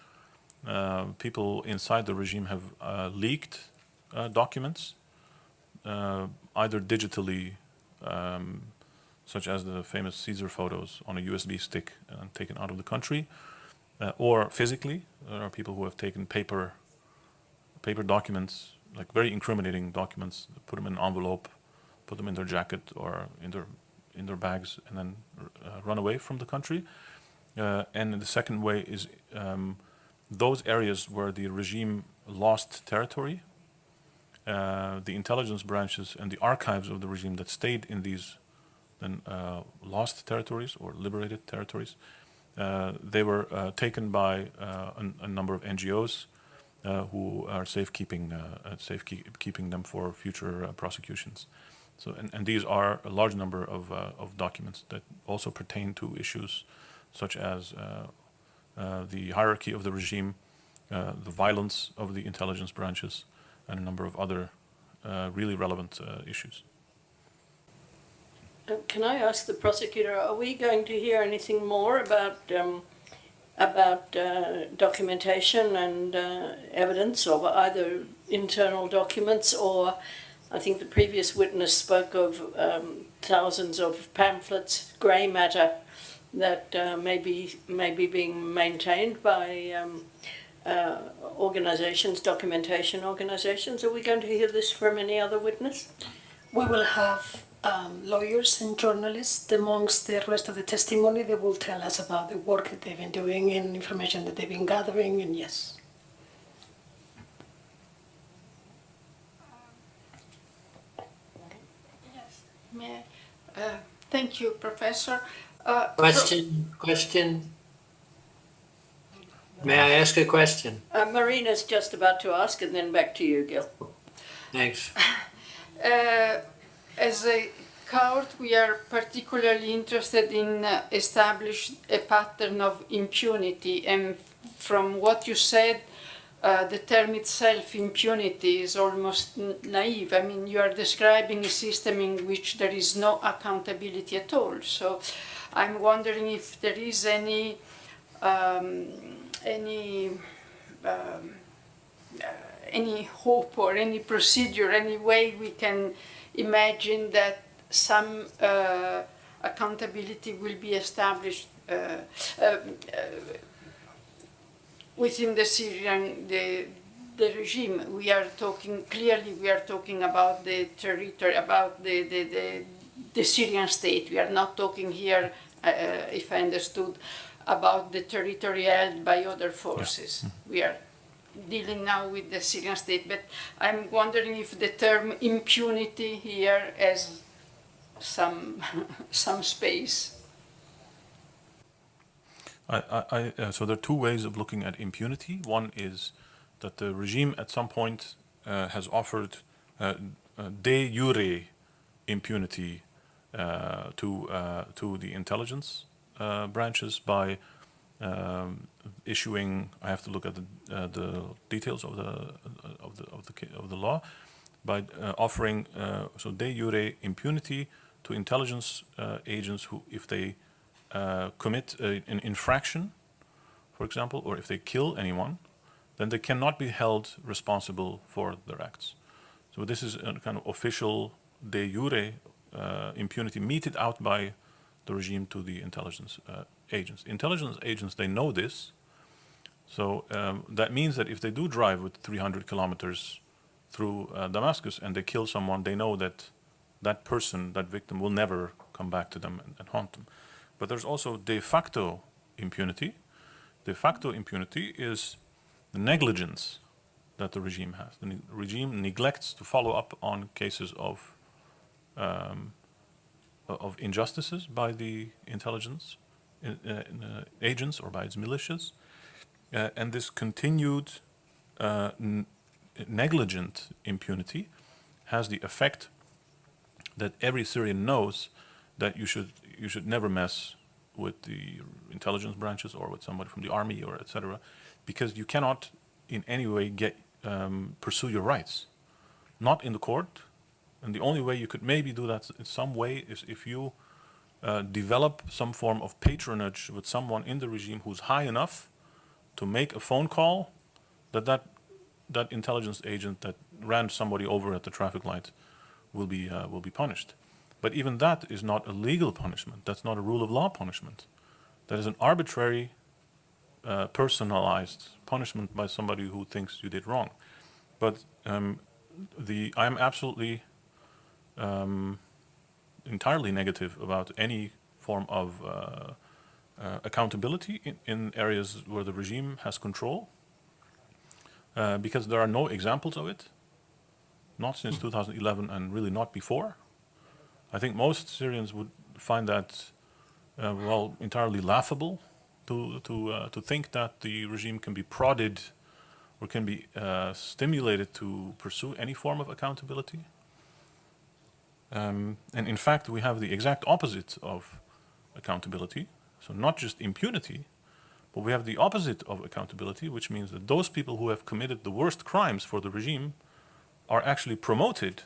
uh, people inside the regime have uh, leaked uh, documents, either digitally, um, such as the famous Caesar photos on a USB stick and taken out of the country, or physically. There are people who have taken paper, paper documents, like very incriminating documents, put them in an envelope, put them in their jacket or in their in their bags, and then uh, run away from the country. Uh, and the second way is um, those areas where the regime lost territory, uh, the intelligence branches and the archives of the regime that stayed in these then uh, lost territories or liberated territories, uh, they were uh, taken by uh, a, number of NGOs who are safekeeping uh, uh, safekeeping them for future uh, prosecutions. So, and, and these are a large number of, uh, of documents that also pertain to issues such as uh, uh, the hierarchy of the regime, uh, the violence of the intelligence branches, and a number of other uh, really relevant uh, issues. Uh, Can I ask the prosecutor, are we going to hear anything more about, um, about uh, documentation and uh, evidence of either internal documents or, I think the previous witness spoke of um, thousands of pamphlets, grey matter, that uh, may, be, may be being maintained by um, uh, organisations, documentation organisations. Are we going to hear this from any other witness? We will have um, lawyers and journalists amongst the rest of the testimony. They will tell us about the work that they've been doing and information that they've been gathering, and yes. Yes, may I, uh, thank you, Professor. Uh, Question, question? May I ask a question? Uh, Marina's just about to ask, and then back to you, Gil. Thanks. Uh, as a court, we are particularly interested in uh, establish a pattern of impunity. And from what you said, uh, the term itself, impunity, is almost naive. I mean, you are describing a system in which there is no accountability at all. So, I'm wondering if there is any um, any um, uh, any hope or any procedure, any way we can imagine that some uh, accountability will be established uh, uh, within the Syrian the, the regime. We are talking clearly. We are talking about the territory, about the the, the, the Syrian state. We are not talking here, uh, if I understood, about the territory held by other forces. We are dealing now with the Syrian state, but I'm wondering if the term impunity here has some some space. I, I, uh, so there are two ways of looking at impunity. One is that the regime at some point uh, has offered uh, uh, de jure impunity uh, to uh, to the intelligence branches by um, issuing. I have to look at the uh, the details of the of the of the of the law by uh, offering uh, so de jure impunity to intelligence uh, agents who, if they commit an infraction, for example, or if they kill anyone, then they cannot be held responsible for their acts. So this is a kind of official de jure uh, impunity meted out by the regime to the intelligence uh, agents. Intelligence agents, they know this. So um, that means that if they do drive with 300 kilometers through uh, Damascus and they kill someone, they know that that person, that victim, will never come back to them and, and haunt them. But there's also de facto impunity. De facto impunity is the negligence that the regime has. The ne- regime neglects to follow up on cases of um, of injustices by the intelligence in, uh, uh, agents or by its militias, uh, and this continued uh, negligent impunity has the effect that every Syrian knows that you should you should never mess with the intelligence branches or with somebody from the army or etc. because you cannot in any way get um, pursue your rights, not in the court, and the only way you could maybe do that in some way is if you uh, develop some form of patronage with someone in the regime who's high enough to make a phone call that that that intelligence agent that ran somebody over at the traffic light will be uh, will be punished. But even that is not a legal punishment. That's not a rule of law punishment. That is an arbitrary, uh, personalized punishment by somebody who thinks you did wrong. But um, the I'm absolutely um, entirely negative about any form of uh, uh, accountability in, in areas where the regime has control, uh, because there are no examples of it, not since 2011 and really not before. I think most Syrians would find that, uh, well, entirely laughable to, to, uh, to think that the regime can be prodded or can be uh, stimulated to pursue any form of accountability. Um, and in fact, we have the exact opposite of accountability. So not just impunity, but we have the opposite of accountability, which means that those people who have committed the worst crimes for the regime are actually promoted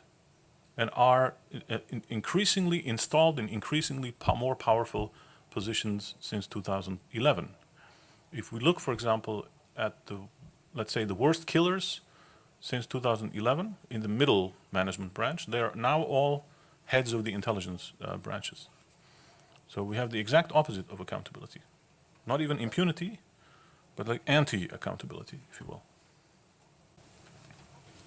and are uh, increasingly installed in increasingly more powerful positions since 2011. If we look, for example, at the, let's say, the worst killers since 2011 in the middle management branch, they are now all heads of the intelligence uh, branches. So we have the exact opposite of accountability. Not even impunity, but like anti-accountability, if you will.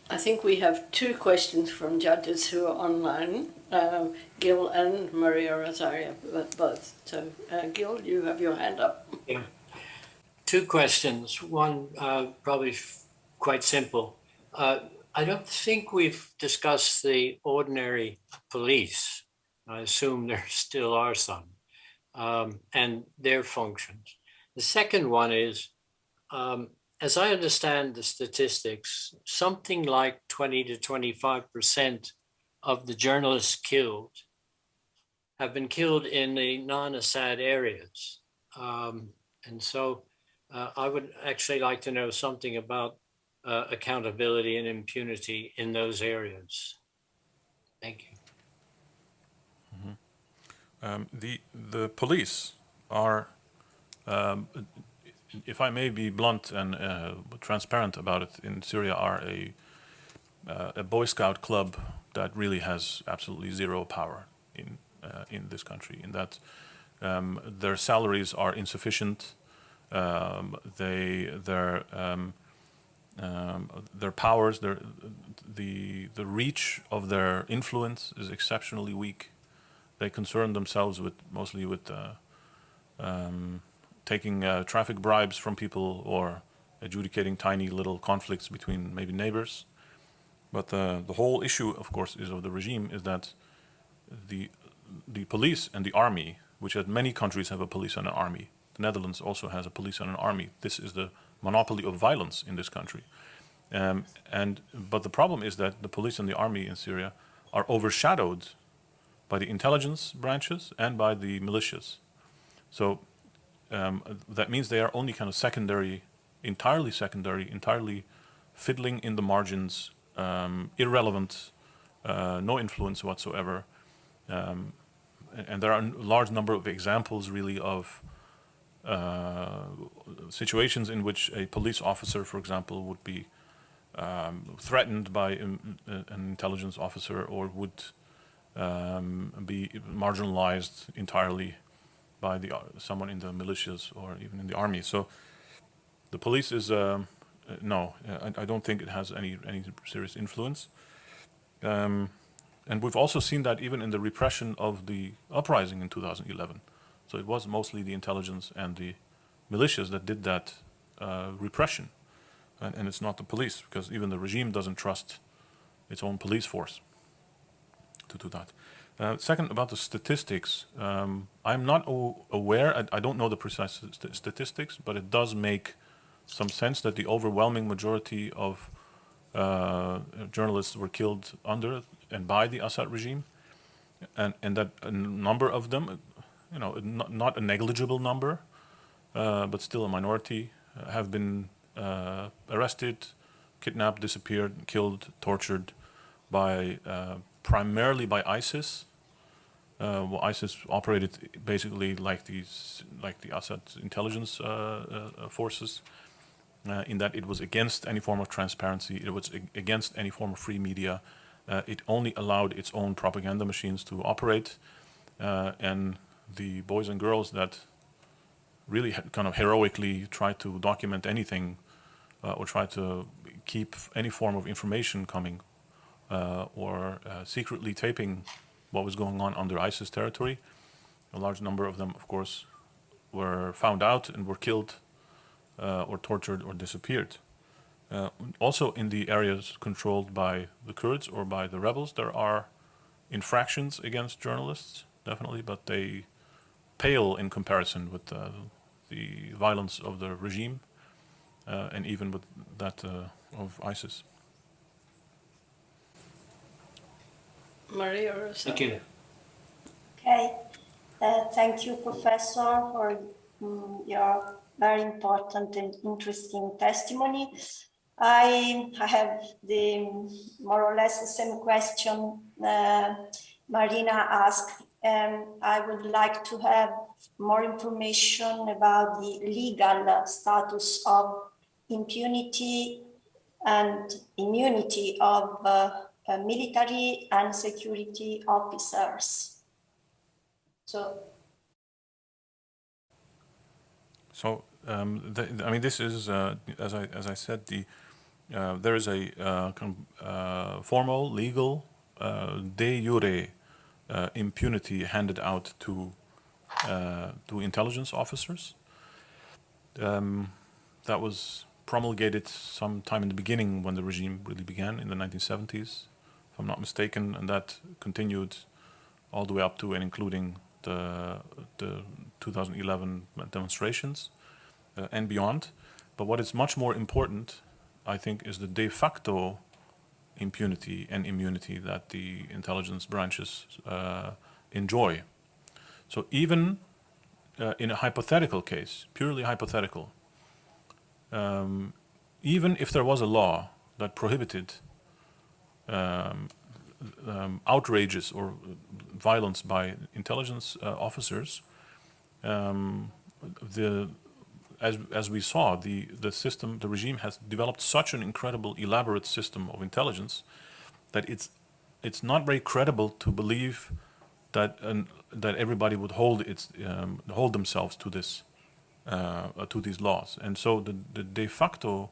I think we have two questions from judges who are online, um, Gil and Maria Rosaria, both. So, uh, Gil, you have your hand up. Yeah. Two questions. One, uh, probably f- quite simple. Uh, I don't think we've discussed the ordinary police. I assume there still are some, um, and their functions. The second one is, um, as I understand the statistics, something like 20 to 25% of the journalists killed have been killed in the non Assad areas. Um, and so uh, I would actually like to know something about uh, accountability and impunity in those areas. Thank you. Um, the the police are, um, if I may be blunt and uh, transparent about it, in Syria are a uh, a Boy Scout club that really has absolutely zero power in uh, in this country. In that um, their salaries are insufficient. Um, they their um, um, their powers, their the the reach of their influence is exceptionally weak they concern themselves with mostly with uh, um, taking uh, traffic bribes from people or adjudicating tiny little conflicts between maybe neighbors. But the the whole issue, of course, is of the regime is that the the police and the army, which at many countries have a police and an army. The Netherlands also has a police and an army. This is the monopoly of violence in this country. Um, and but the problem is that the police and the army in Syria are overshadowed by the intelligence branches and by the militias. So um, that means they are only kind of secondary, entirely secondary, entirely fiddling in the margins, um, irrelevant, uh, no influence whatsoever. Um, and, there are a large number of examples, really, of uh, situations in which a police officer, for example, would be um, threatened by um, an intelligence officer or would um, be marginalized entirely by the someone in the militias or even in the army. So the police is um, no, I, I don't think it has any any serious influence. Um, and we've also seen that even in the repression of the uprising in 2011. So it was mostly the intelligence and the militias that did that uh, repression, and, and it's not the police because even the regime doesn't trust its own police force to do that. Uh, second, about the statistics, um, I'm not aware, I, I don't know the precise st- statistics, but it does make some sense that the overwhelming majority of uh, journalists were killed under and by the Assad regime, and, and that a number of them, you know, not, not a negligible number, uh, but still a minority, uh, have been uh, arrested, kidnapped, disappeared, killed, tortured by uh, primarily by ISIS. Uh, well, ISIS operated basically like these, like the Assad intelligence uh, uh, forces, uh, in that it was against any form of transparency. It was against any form of free media. It only allowed its own propaganda machines to operate, and the boys and girls that really kind of heroically tried to document anything uh, or try to keep any form of information coming or uh, secretly taping what was going on under ISIS territory. A large number of them, of course, were found out and were killed uh, or tortured or disappeared. Uh, also in the areas controlled by the Kurds or by the rebels, there are infractions against journalists, definitely, but they pale in comparison with uh, the violence of the regime uh, and even with that uh, of ISIS. Maria Rosa. Thank you. Okay, uh, thank you, Professor, for mm, your very important and interesting testimony. I, I have the more or less the same question uh, Marina asked. and I would like to have more information about the legal status of impunity and immunity of uh, uh, military and security officers. So So, um, the, I mean, this is, uh, as I as I said, the uh, there is a uh, uh, formal, legal, uh, de jure impunity handed out to to intelligence officers. Um, that was promulgated sometime in the beginning when the regime really began in the 1970s, if I'm not mistaken, and that continued all the way up to and including the the 2011 demonstrations uh, and beyond. But what is much more important, I think, is the de facto impunity and immunity that the intelligence branches uh, enjoy. So even uh, in a hypothetical case, purely hypothetical, um, even if there was a law that prohibited um, um, outrages or violence by intelligence uh, officers, um, the as as we saw, the the system, the regime has developed such an incredible, elaborate system of intelligence that it's it's not very credible to believe that an, that everybody would hold its um, hold themselves to this uh, to these laws, and so the the de facto.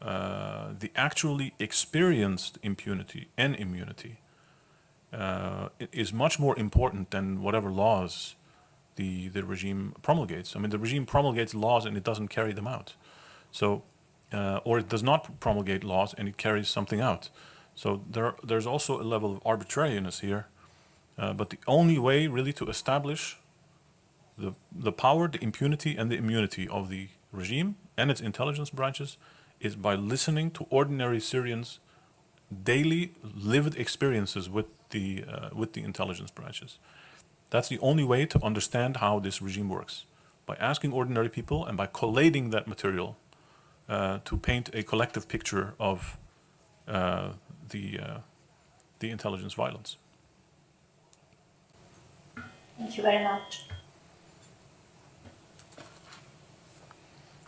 Uh, the actually experienced impunity and immunity uh, is much more important than whatever laws the, the regime promulgates. I mean, the regime promulgates laws and it doesn't carry them out. So, uh, or it does not promulgate laws and it carries something out. So there, there's also a level of arbitrariness here. Uh, but the only way really to establish the, the power, the impunity, and the immunity of the regime and its intelligence branches is by listening to ordinary Syrians' daily lived experiences with the, uh, with the intelligence branches. That's the only way to understand how this regime works. By asking ordinary people and by collating that material uh, to paint a collective picture of uh, the, uh, the intelligence violence. thank you very much.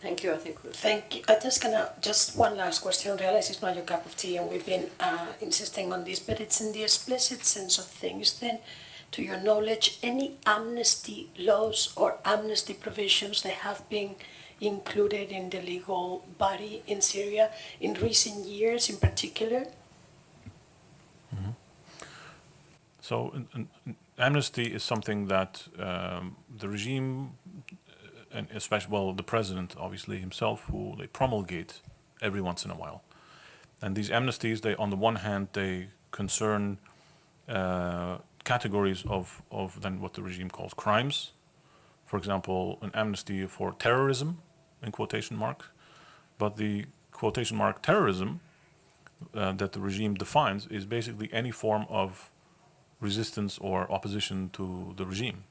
Thank you, I think we'll Thank you. I'm just gonna, just one last question. I realize it's not your cup of tea and we've been uh, insisting on this, but it's in the explicit sense of things. Then, to your knowledge, any amnesty laws or amnesty provisions that have been included in the legal body in Syria in recent years in particular? So an, an, an amnesty is something that um, the regime, and especially well the president obviously himself, who they promulgate every once in a while. And these amnesties, they on the one hand they concern uh, categories of of then what the regime calls crimes. For example, an amnesty for terrorism, in quotation marks, but the quotation mark terrorism uh, that the regime defines is basically any form of resistance or opposition to the regime.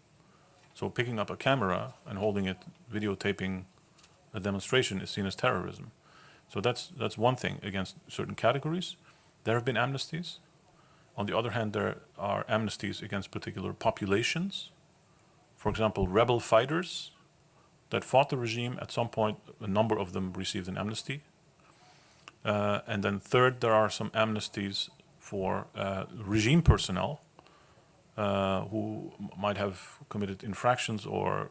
So picking up a camera and holding it, videotaping a demonstration is seen as terrorism. So that's that's one thing against certain categories. There have been amnesties. On the other hand, there are amnesties against particular populations. For example, rebel fighters that fought the regime, at some point, a number of them received an amnesty. Uh, and then third, there are some amnesties for uh, regime personnel uh, who might have committed infractions or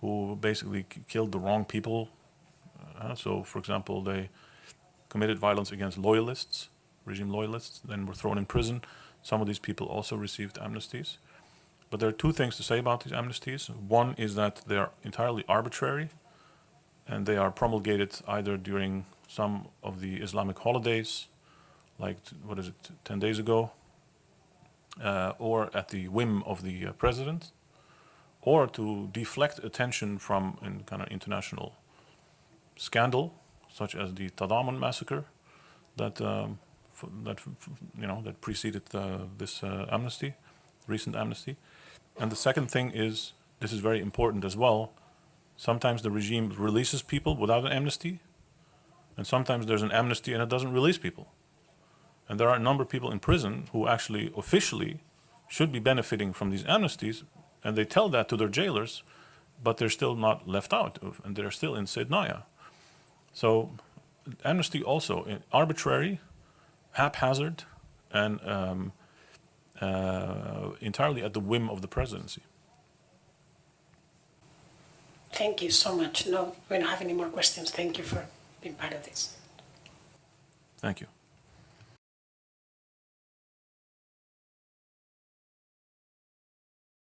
who basically killed the wrong people. Uh, so, for example, they committed violence against loyalists regime loyalists, then were thrown in prison. Some of these people also received amnesties. But there are two things to say about these amnesties. One is that they are entirely arbitrary, and they are promulgated either during some of the Islamic holidays, like, what is it, 10 days ago, uh, or at the whim of the uh, president, or to deflect attention from an kind of international scandal, such as the Tadaman massacre, that um, that you know that preceded uh, this uh, amnesty, recent amnesty. And the second thing is this is very important as well. Sometimes the regime releases people without an amnesty, and sometimes there's an amnesty and it doesn't release people. And there are a number of people in prison who actually officially should be benefiting from these amnesties, and they tell that to their jailers, but they're still not left out, of- and they're still in Sednaya. So amnesty also uh, arbitrary, haphazard, and um, uh, entirely at the whim of the presidency. Thank you so much. No, we don't have any more questions. Thank you for being part of this. Thank you.